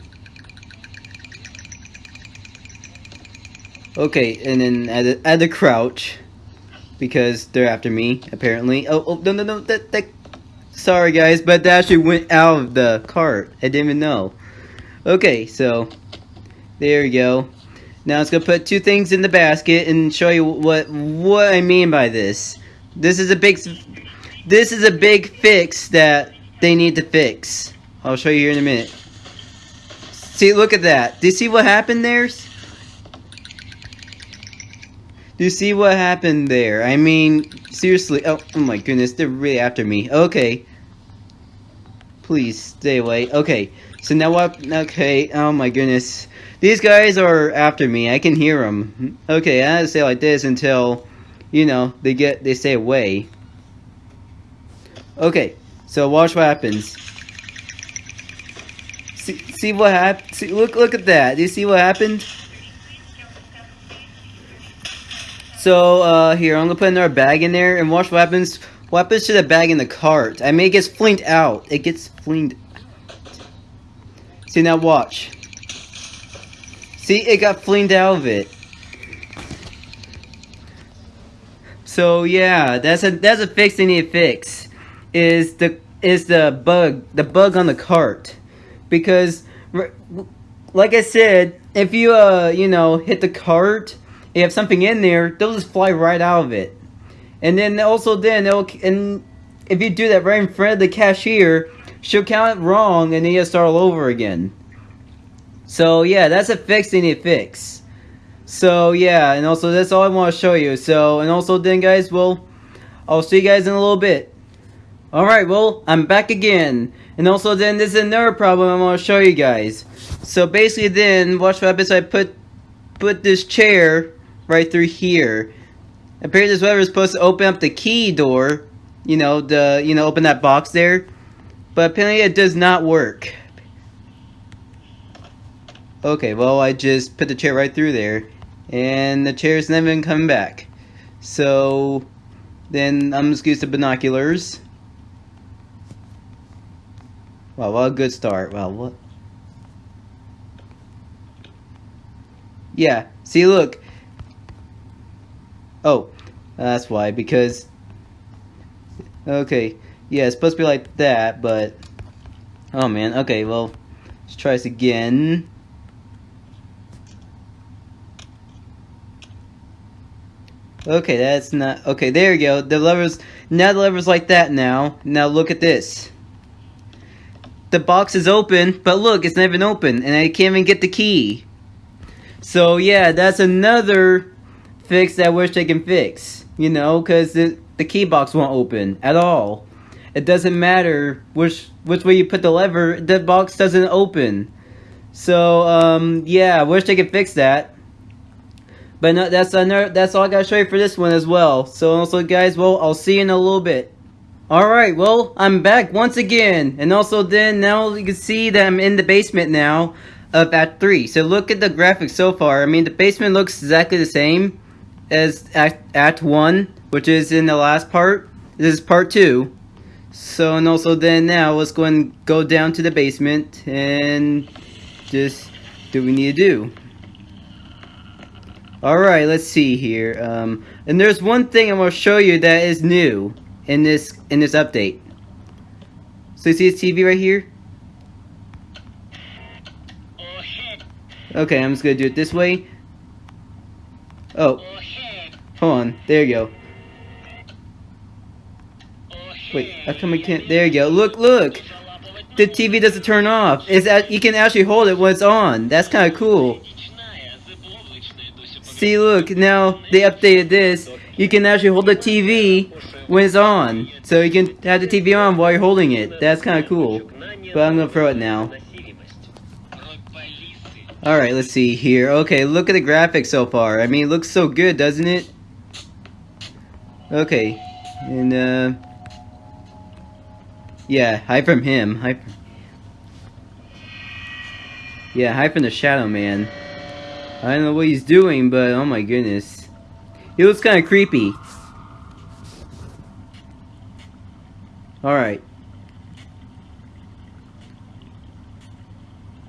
Okay, and then add a, add a crouch. Because they're after me, apparently. Oh, oh, no, no, no, that, that... Sorry, guys, but that actually went out of the cart. I didn't even know. Okay, so... There we go. Now it's gonna put two things in the basket and show you what what I mean by this. This is a big this is a big fix that they need to fix. I'll show you here in a minute. See, look at that. Do you see what happened there? Do you see what happened there? I mean, seriously. Oh, oh my goodness, they're really after me. Okay. Please, stay away. Okay, so now what? Okay, oh my goodness. These guys are after me. I can hear them. Okay, I have to stay like this until, you know, they get, they stay away. Okay, so watch what happens. See, see what happened? Look, look at that. Do you see what happened? So, uh, here, I'm gonna put another bag in there, and watch what happens. What happens to the bag in the cart? I mean, it gets flinged out. It gets flinged. See, now watch. See, it got flinged out of it. So, yeah, that's a, that's a fix they need to fix. Is the, is the bug, the bug on the cart. Because, like I said, if you, uh, you know, hit the cart you have something in there, they'll just fly right out of it. And then also then they'll and if you do that right in front of the cashier, she'll count it wrong and then you start all over again. So yeah, that's a fix they need to fix. So yeah, and also that's all I want to show you. So and also then guys, well, I'll see you guys in a little bit. Alright, well, I'm back again. And also then this is another problem I want to show you guys. So basically then, watch what happens I put put this chair right through here. Apparently this whatever is supposed to open up the key door, you know, the you know, open that box there. But apparently it does not work. Okay, well I just put the chair right through there. And the chair's never even coming back. So then I'm just use the binoculars. Wow, what a good start. Wow, what? Yeah, see look, Oh, that's why, because... Okay, yeah, it's supposed to be like that, but... Oh man, okay, well, let's try this again. Okay, that's not... Okay, there you go. The lever's... Now the lever's like that now. Now look at this. The box is open, but look, it's not even open, and I can't even get the key. So yeah, that's another fix that I wish they can fix. You know, because the, the key box won't open at all. It doesn't matter which which way you put the lever, the box doesn't open. So, um, yeah, I wish they could fix that. But no, that's another, that's all I gotta show you for this one as well. So also guys, well, I'll see you in a little bit. Alright, well, I'm back once again. And also then, now you can see that I'm in the basement now of Act 3. So look at the graphics so far. I mean, the basement looks exactly the same as Act, act 1, which is in the last part. This is part 2. So, and also then now, let's go and go down to the basement and just do what we need to do. Alright, let's see here. Um, and there's one thing I'm going to show you that is new in this in this update. So you see this TV right here? Okay, I'm just going to do it this way. Oh. Hold on. There you go. Wait, how come I can't? There you go. Look, look! The TV doesn't turn off. It's you can actually hold it when it's on. That's kind of cool. See, look, now they updated this. You can actually hold the TV when it's on. So you can have the TV on while you're holding it. That's kind of cool. But I'm to throw it now. Alright, let's see here. Okay, look at the graphics so far. I mean, it looks so good, doesn't it? Okay. And, uh... Yeah, hide from him. Hide from... Yeah, hide from the Shadow Man. I don't know what he's doing, but oh my goodness. He looks kind of creepy. Alright.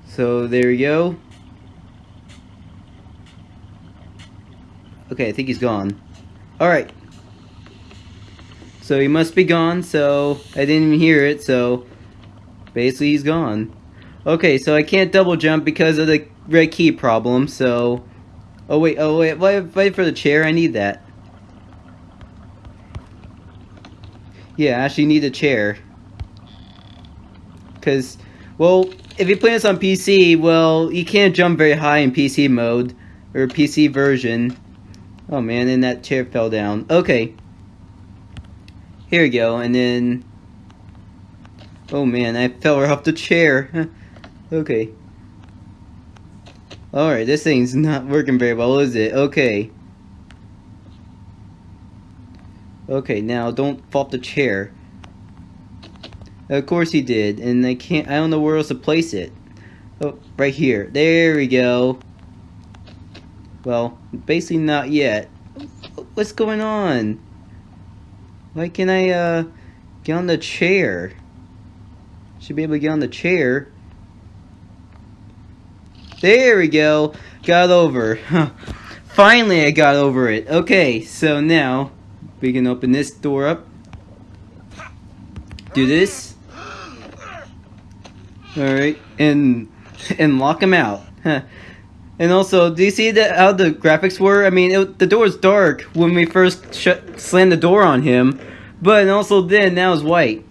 So, there we go. Okay, I think he's gone. Alright. So he must be gone, so I didn't even hear it, so basically he's gone. Okay, so I can't double jump because of the red key problem, so... Oh wait, oh wait, wait, wait for the chair, I need that. Yeah, I actually need a chair. Because, well, if you play this on PC, well, you can't jump very high in PC mode, or PC version. Oh man, and that chair fell down. Okay. Here we go, and then... Oh man, I fell off the chair. okay. Alright, this thing's not working very well, is it? Okay. Okay, now don't fall off the chair. Of course he did, and I can't, I don't know where else to place it. Oh, right here. There we go. Well, basically not yet. What's going on? Why can I, uh, get on the chair? Should be able to get on the chair. There we go. Got over. Finally, I got over it. Okay, so now we can open this door up. Do this. Alright, and and lock him out. And also, do you see the, how the graphics were? I mean, it, the door was dark when we first shut, slammed the door on him, but also then, now it's white.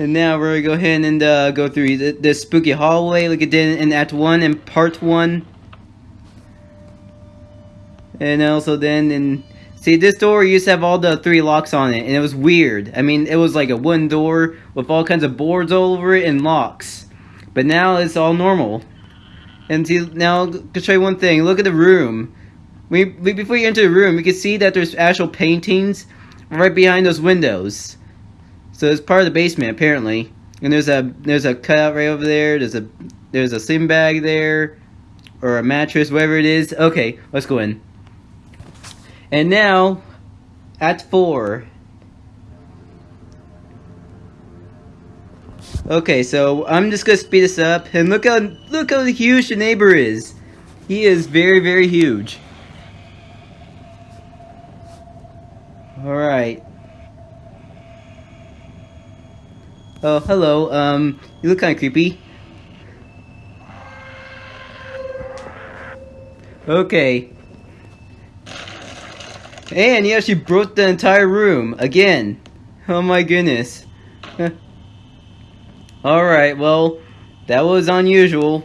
And now we're to go ahead and uh, go through the, the, spooky hallway like it did in Act 1 and Part 1. And also then, and see this door used to have all the three locks on it, and it was weird. I mean, it was like a wooden door with all kinds of boards all over it and locks. But now it's all normal. And see, now, to show you one thing, look at the room. We, we, before you enter the room, you can see that there's actual paintings right behind those windows. So it's part of the basement, apparently. And there's a there's a cutout right over there. There's a there's a slim bag there, or a mattress, whatever it is. Okay, let's go in. And now, at four, Okay, so I'm just gonna speed this up, and look how look how huge the neighbor is. He is very, very huge. All right. Oh, hello. Um, you look kind of creepy. Okay. And he actually broke the entire room again. Oh my goodness. Alright, well, that was unusual.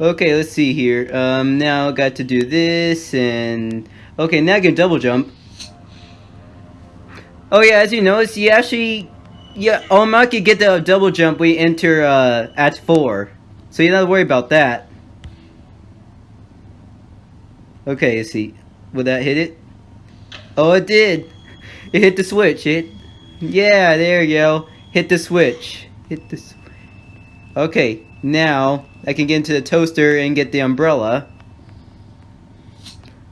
Okay, let's see here. Um, now I got to do this, and... Okay, now I can double jump. Oh yeah, as you notice, you actually... Yeah, Omar can get the double jump We enter, uh, Act 4. So you don't worry about that. Okay, let's see. Will that hit it? Oh, it did! It hit the switch. It yeah, there you go. Hit the switch. Hit the Okay, now I can get into the toaster and get the umbrella.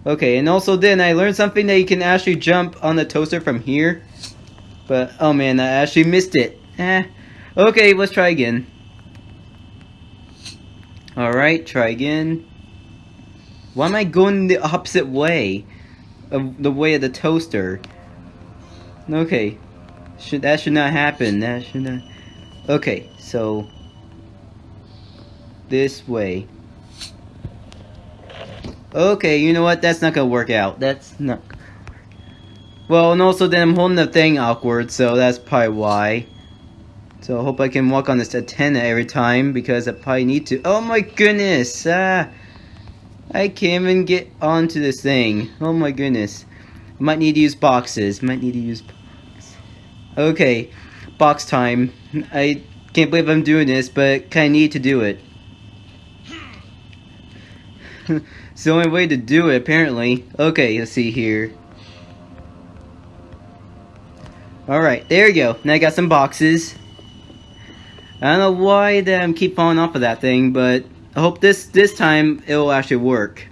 Okay, and also then I learned something that you can actually jump on the toaster from here. But, oh man, I actually missed it. Eh. Okay, let's try again. Alright, try again. Why am I going the opposite way? Of the way of the toaster. Okay. Should that should not happen. That should not Okay, so this way. Okay, you know what? That's not gonna work out. That's not Well, and also then I'm holding the thing awkward, so that's probably why. So I hope I can walk on this antenna every time because I probably need to. Oh my goodness! Ah, I can't even get onto this thing. Oh my goodness. Might need to use boxes. Might need to use boxes. Okay, box time. I can't believe I'm doing this, but kinda need to do it. it's the only way to do it, apparently. Okay, let's see here. Alright, there you go. Now I got some boxes. I don't know why them keep falling off of that thing, but I hope this this time it will actually work.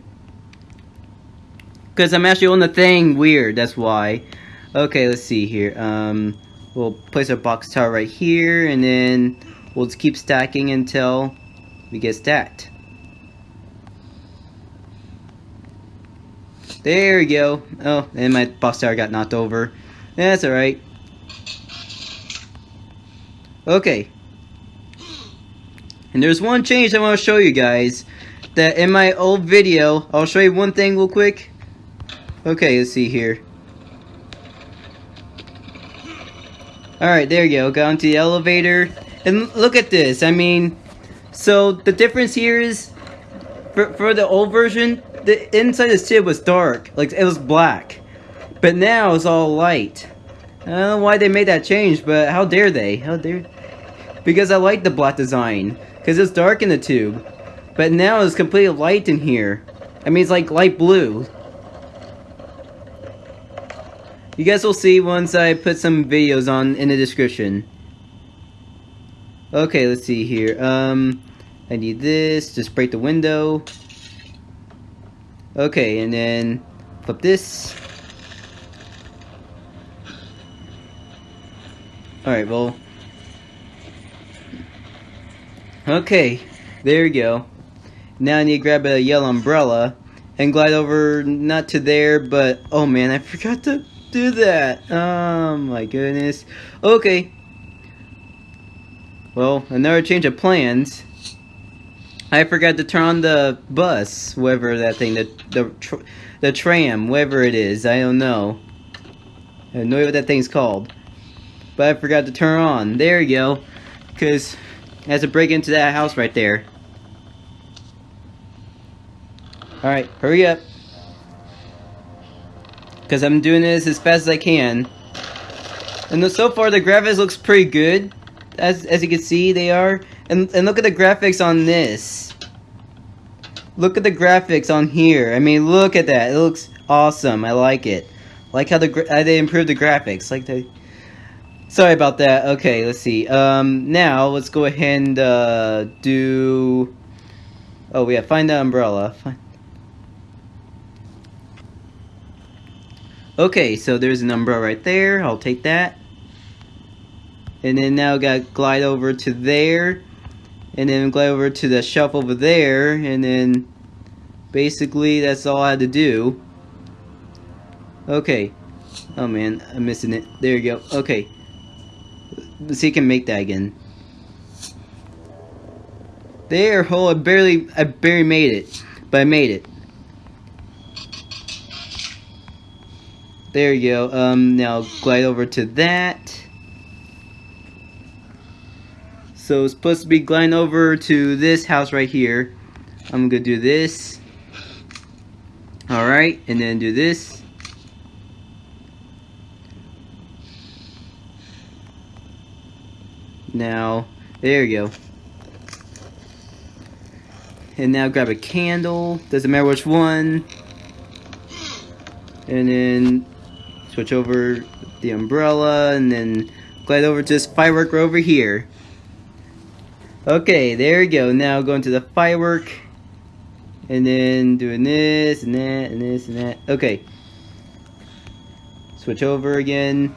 Because I'm actually on the thing weird, that's why. Okay, let's see here. Um, we'll place our box tower right here, and then we'll just keep stacking until we get stacked. There we go. Oh, and my box tower got knocked over. That's alright. Okay, and there's one change I want to show you guys. That in my old video, I'll show you one thing real quick. Okay, let's see here. Alright, there you go. Got onto the elevator. And look at this. I mean, so the difference here is, for, for the old version, the inside of the ship was dark. Like, it was black. But now it's all light. I don't know why they made that change, but how dare they? How dare... Because I like the black design. Because it's dark in the tube. But now it's completely light in here. I mean, it's like light blue. You guys will see once I put some videos on in the description. Okay, let's see here. Um, I need this. Just break the window. Okay, and then flip this. Alright, well, Okay, there we go. Now I need to grab a yellow umbrella and glide over, not to there, but, oh man, I forgot to do that. Oh my goodness. Okay. Well, another change of plans. I forgot to turn on the bus, whatever that thing, the the tr the tram, whatever it is. I don't know. I no idea what that thing's called. But I forgot to turn on. There you go. Because has to break into that house right there. Alright, hurry up. Because I'm doing this as fast as I can. And so far the graphics looks pretty good. As, as you can see, they are. And, and look at the graphics on this. Look at the graphics on here. I mean, look at that. It looks awesome. I like it. like how the how they improved the graphics. Like the Sorry about that. Okay, let's see. Um, now, let's go ahead and uh, do... Oh, yeah, find the umbrella. Find... Okay, so there's an umbrella right there. I'll take that. And then now got glide over to there. And then glide over to the shelf over there. And then basically that's all I had to do. Okay. Oh man, I'm missing it. There you go. Okay. See if can make that again. There, oh, I barely, I barely made it, but I made it. There you go. Um, now glide over to that. So it's supposed to be gliding over to this house right here. I'm gonna do this. Alright, and then do this. Now, there you go. And now grab a candle. Doesn't matter which one. And then switch over the umbrella and then glide over to this firework over here. Okay, there we go. Now going to the firework. And then doing this and that and this and that. Okay. Switch over again.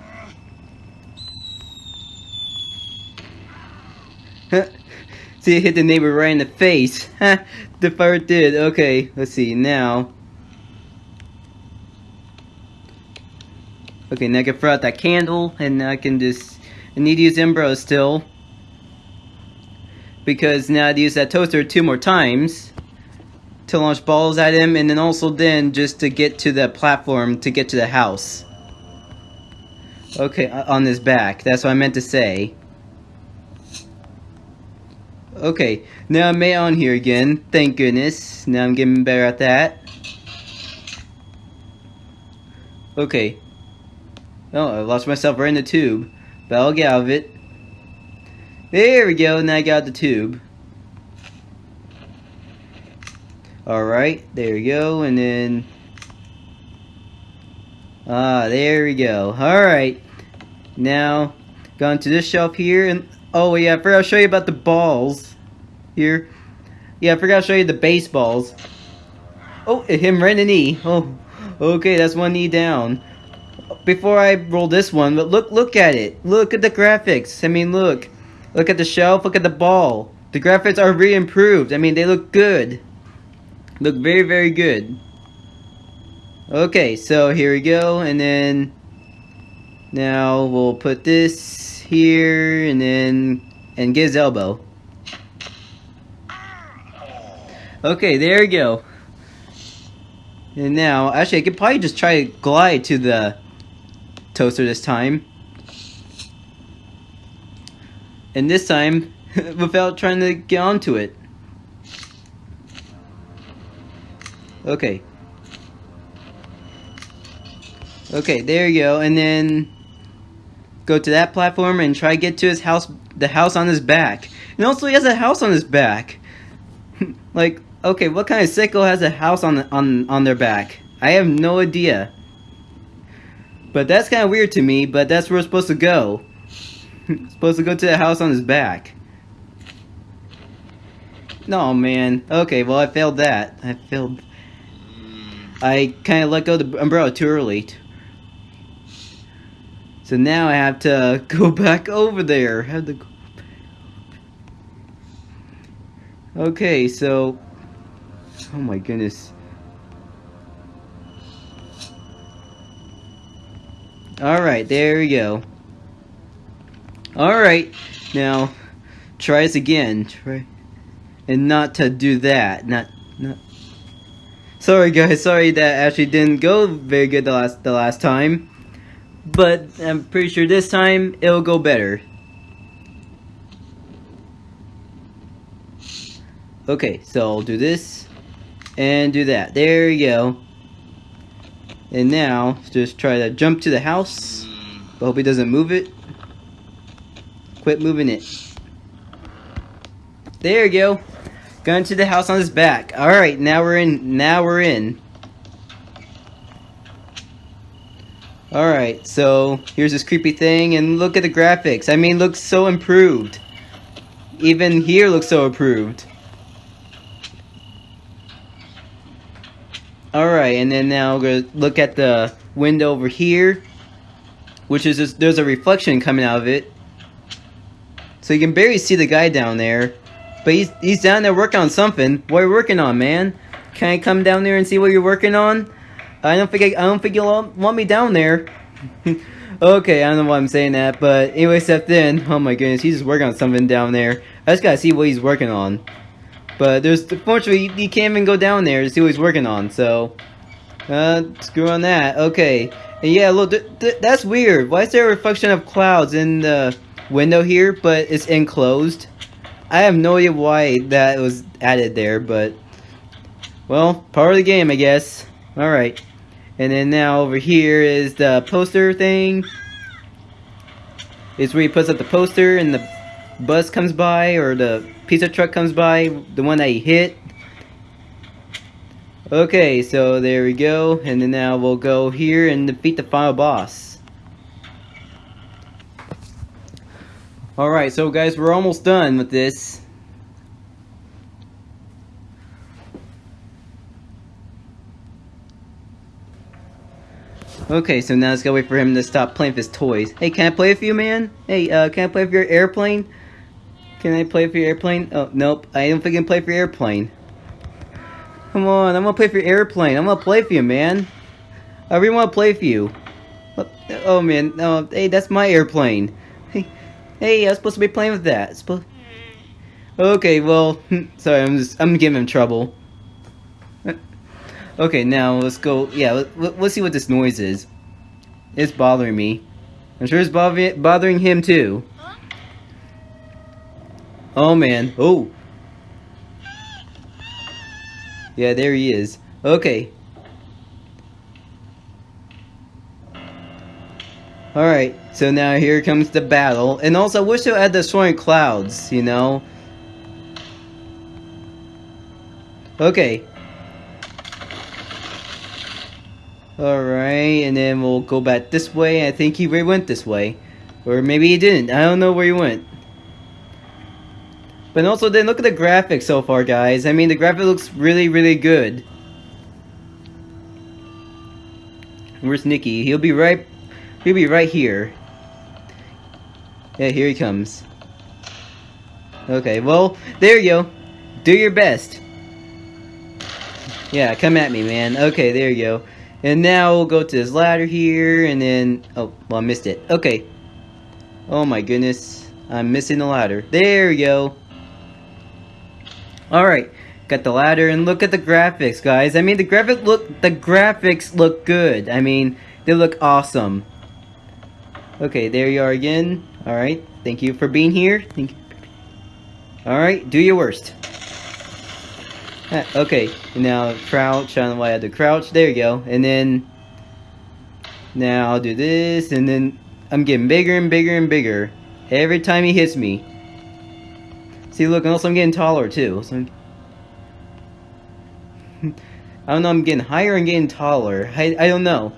See, it hit the neighbor right in the face. the fire did. Okay, let's see, now. Okay, now I can throw out that candle, and I can just... I need to use Umbro still. Because now I'd use that toaster two more times. To launch balls at him, and then also then just to get to the platform to get to the house. Okay, on his back. That's what I meant to say. Okay, now I'm may on here again. Thank goodness. Now I'm getting better at that. Okay. Oh, I lost myself right in the tube. But I'll get out of it. There we go, now I got the tube. Alright, there we go, and then... Ah, there we go. Alright. Now, going to this shelf here, and... Oh, yeah, I forgot to show you about the balls. Here. Yeah, I forgot to show you the baseballs. Oh, him right in the knee. Oh, okay, that's one knee down. Before I roll this one, but look, look at it. Look at the graphics. I mean, look. Look at the shelf, look at the ball. The graphics are re-improved. I mean, they look good. Look very, very good. Okay, so here we go, and then now we'll put this here, and then and get his elbow. Okay, there we go. And now, actually, I could probably just try to glide to the toaster this time. And this time, without trying to get onto it. Okay. Okay, there you go. And then go to that platform and try to get to his house, the house on his back. And also he has a house on his back. like, okay, what kind of sicko has a house on, on, on their back? I have no idea. But that's kind of weird to me, but that's where we're supposed to go. supposed to go to the house on his back. No, man. Okay, well, I failed that. I failed. I kind of let go the umbrella too early. So now I have to go back over there. Have to Okay, so... Oh my goodness. Alright, there we go. Alright, now, try this again. Try... And not to do that. Not... not Sorry guys, sorry that actually didn't go very good the last the last time. But I'm pretty sure this time it'll go better. Okay, so I'll do this and do that. There you go. And now, just try to jump to the house. But hope he doesn't move it. Quit moving it. There you go. Going to the house on his back. Alright, now we're in. Now we're in. Alright, so here's this creepy thing, and look at the graphics. I mean, looks so improved. Even here looks so improved. Alright, and then now we're to look at the window over here. Which is just, there's a reflection coming out of it. So you can barely see the guy down there. But he's he's down there working on something. What are you working on, man? Can I come down there and see what you're working on? I don't think I, I don't think you'll want me down there. okay, I don't know why I'm saying that, but anyway, except then, oh my goodness, he's just working on something down there. I just gotta see what he's working on. But there's, fortunately, you, you can't even go down there to see what he's working on, so... Uh, screw on that. Okay. And yeah, look, th th that's weird. Why is there a reflection of clouds in the window here, but it's enclosed? I have no idea why that was added there, but... Well, part of the game, I guess. Alright. And then now over here is the poster thing. It's where he puts up the poster and the bus comes by or the pizza truck comes by, the one that he hit. Okay, so there we go. And then now we'll go here and defeat the final boss. Alright, so guys, we're almost done with this. Okay, so now let's go wait for him to stop playing with his toys. Hey, can I play with you, man? Hey, uh, can I play with your airplane? Can I play for your airplane? Oh, nope. I don't think I can play for your airplane. Come on, I'm gonna play for your airplane. I'm gonna play for you, man. I really wanna play for you. Oh, man, no, hey, that's my airplane. Hey, hey, I was supposed to be playing with that. Okay, well, sorry, I'm just, I'm giving him trouble. Okay, now let's go, yeah, let, let's see what this noise is. It's bothering me. I'm sure it's bothering, bothering him too. Oh man, oh. Yeah, there he is. Okay. Alright, so now here comes the battle. And also, I wish to add the soaring clouds, you know? Okay. Alright, and then we'll go back this way. I think he went this way. Or maybe he didn't. I don't know where he went. But also, then look at the graphics so far, guys. I mean, the graphic looks really, really good. Where's Nicky? He'll be right... He'll be right here. Yeah, here he comes. Okay, well, there you go. Do your best. Yeah, come at me, man. Okay, there you go. And now we'll go to this ladder here, and then... Oh, well, I missed it. Okay. Oh my goodness. I'm missing the ladder. There you go. Alright. Got the ladder, and look at the graphics, guys. I mean, the graphic look... The graphics look good. I mean, they look awesome. Okay, there you are again. Alright. Thank you for being here. Alright, do your worst. okay, now crouch, I don't know why I had to crouch, there you go, and then, now I'll do this, and then I'm getting bigger and bigger and bigger, every time he hits me. See, look, and also I'm getting taller too, so I don't know, I'm getting higher and getting taller, I, I don't know.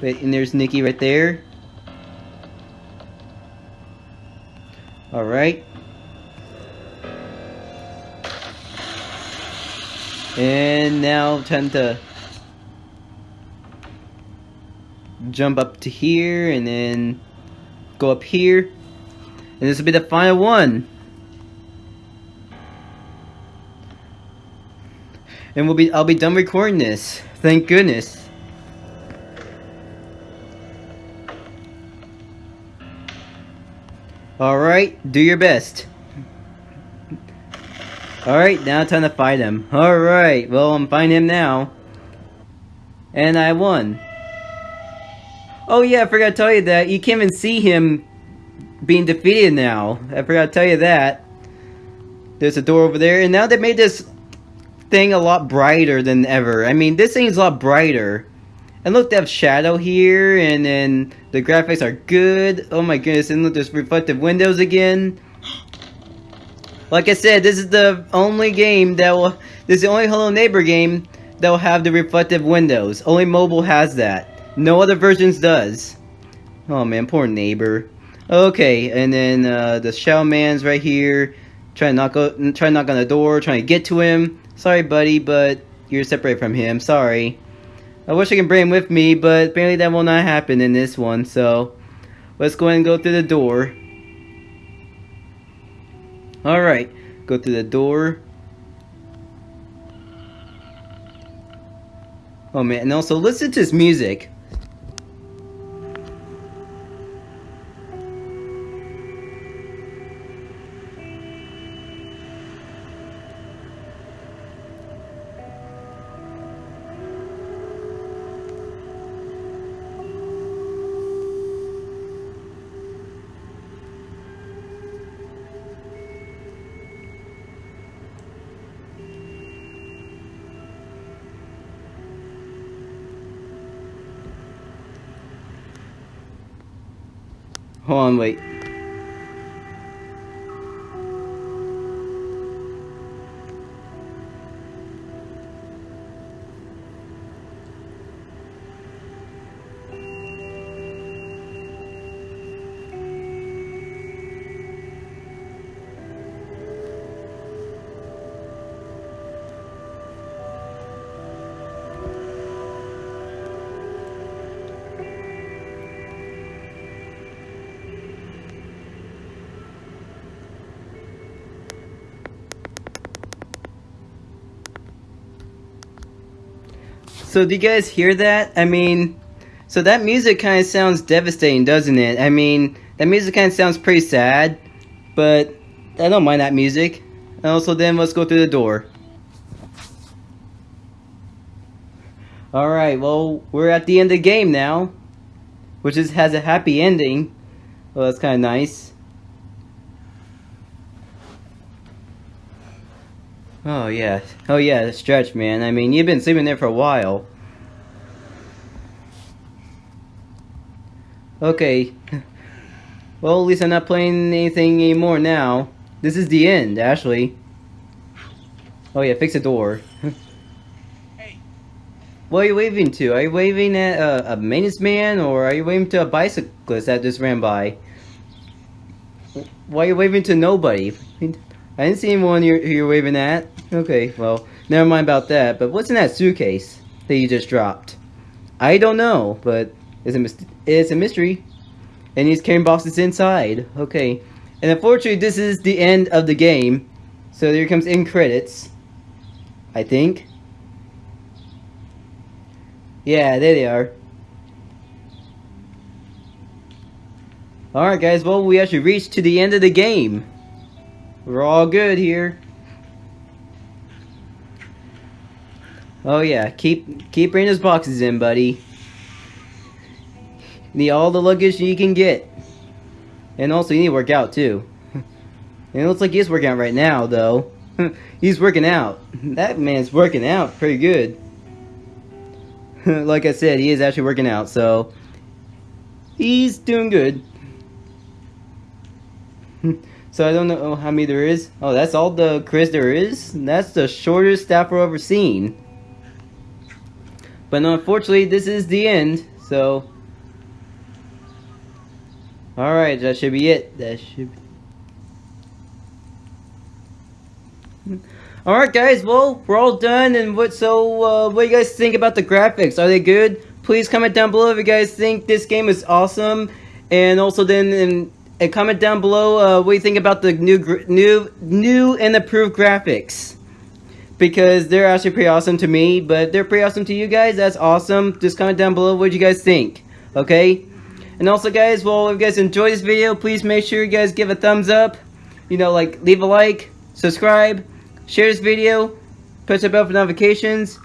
But, and there's Nicky right there. Alright. And now time to jump up to here and then go up here. And this will be the final one. And we'll be I'll be done recording this. Thank goodness. Alright, do your best. Alright, now time to fight him. Alright, well, I'm fighting him now. And I won. Oh yeah, I forgot to tell you that. You can't even see him being defeated now. I forgot to tell you that. There's a door over there. And now they made this thing a lot brighter than ever. I mean, this thing's a lot brighter. And look, they have shadow here, and then the graphics are good. Oh my goodness, and look, there's reflective windows again. Like I said, this is the only game that will... This is the only Hello Neighbor game that will have the reflective windows. Only mobile has that. No other versions does. Oh man, poor neighbor. Okay, and then uh, the Shadow Man's right here. Trying to knock, trying to knock on the door, trying to get to him. Sorry, buddy, but you're separated from him. Sorry. I wish I could bring him with me, but apparently that will not happen in this one. So, let's go ahead and go through the door. Alright, go through the door. Oh man, and also listen to his music. Hold on, So do you guys hear that? I mean, so that music kind of sounds devastating, doesn't it? I mean, that music kind of sounds pretty sad, but I don't mind that music. And also then let's go through the door. Alright, well, we're at the end of the game now. Which is has a happy ending. Well, that's kind of nice. Oh, yeah. Oh, yeah, stretch, man. I mean, you've been sleeping there for a while. Okay. Well, at least I'm not playing anything anymore now. This is the end, actually. Oh yeah, fix the door. hey. What are you waving to? Are you waving at a, a maintenance man, or are you waving to a bicyclist that just ran by? Why are you waving to nobody? I didn't see anyone you're, you're waving at. Okay, well, never mind about that. But what's in that suitcase that you just dropped? I don't know, but it's a, it's a mystery. And he's carrying boxes inside. Okay. And unfortunately, this is the end of the game. So there comes in credits. I think. Yeah, there they are. Alright guys, well we actually reached to the end of the game. We're all good here. Oh yeah, keep keep bringing those boxes in, buddy. Need all the luggage you can get. And also, you need to work out, too. and it looks like he's working out right now, though. he's working out. That man's working out pretty good. like I said, he is actually working out, so... He's doing good. So I don't know how many there is. Oh, that's all the Chris there is? That's the shortest staff I've ever seen. But unfortunately, this is the end, so... Alright, that should be it. That should Alright guys, well, we're all done, and what, so, uh, what do you guys think about the graphics? Are they good? Please comment down below if you guys think this game is awesome, and also then, and, and comment down below, uh, what you think about the new, new, new and improved graphics. Because they're actually pretty awesome to me, but they're pretty awesome to you guys, that's awesome. Just comment down below what you guys think, okay? And also guys, well, if you guys enjoyed this video, please make sure you guys give a thumbs up. You know, like, leave a like, subscribe, share this video, push the bell for notifications.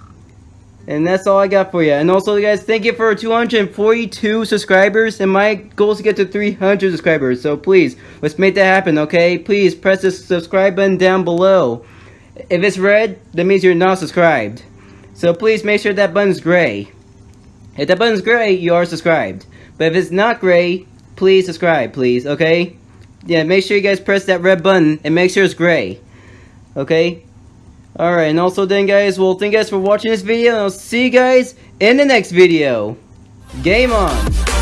And that's all I got for you. And also, guys, thank you for 242 subscribers. And my goal is to get to 300 subscribers. So please, let's make that happen, okay? Please press the subscribe button down below. If it's red, that means you're not subscribed. So please make sure that button's gray. If that button's gray, you are subscribed. But if it's not gray, please subscribe, please, okay? Yeah, make sure you guys press that red button and make sure it's gray. Okay? Alright, and also then guys, well, thank you guys for watching this video, and I'll see you guys in the next video. Game on!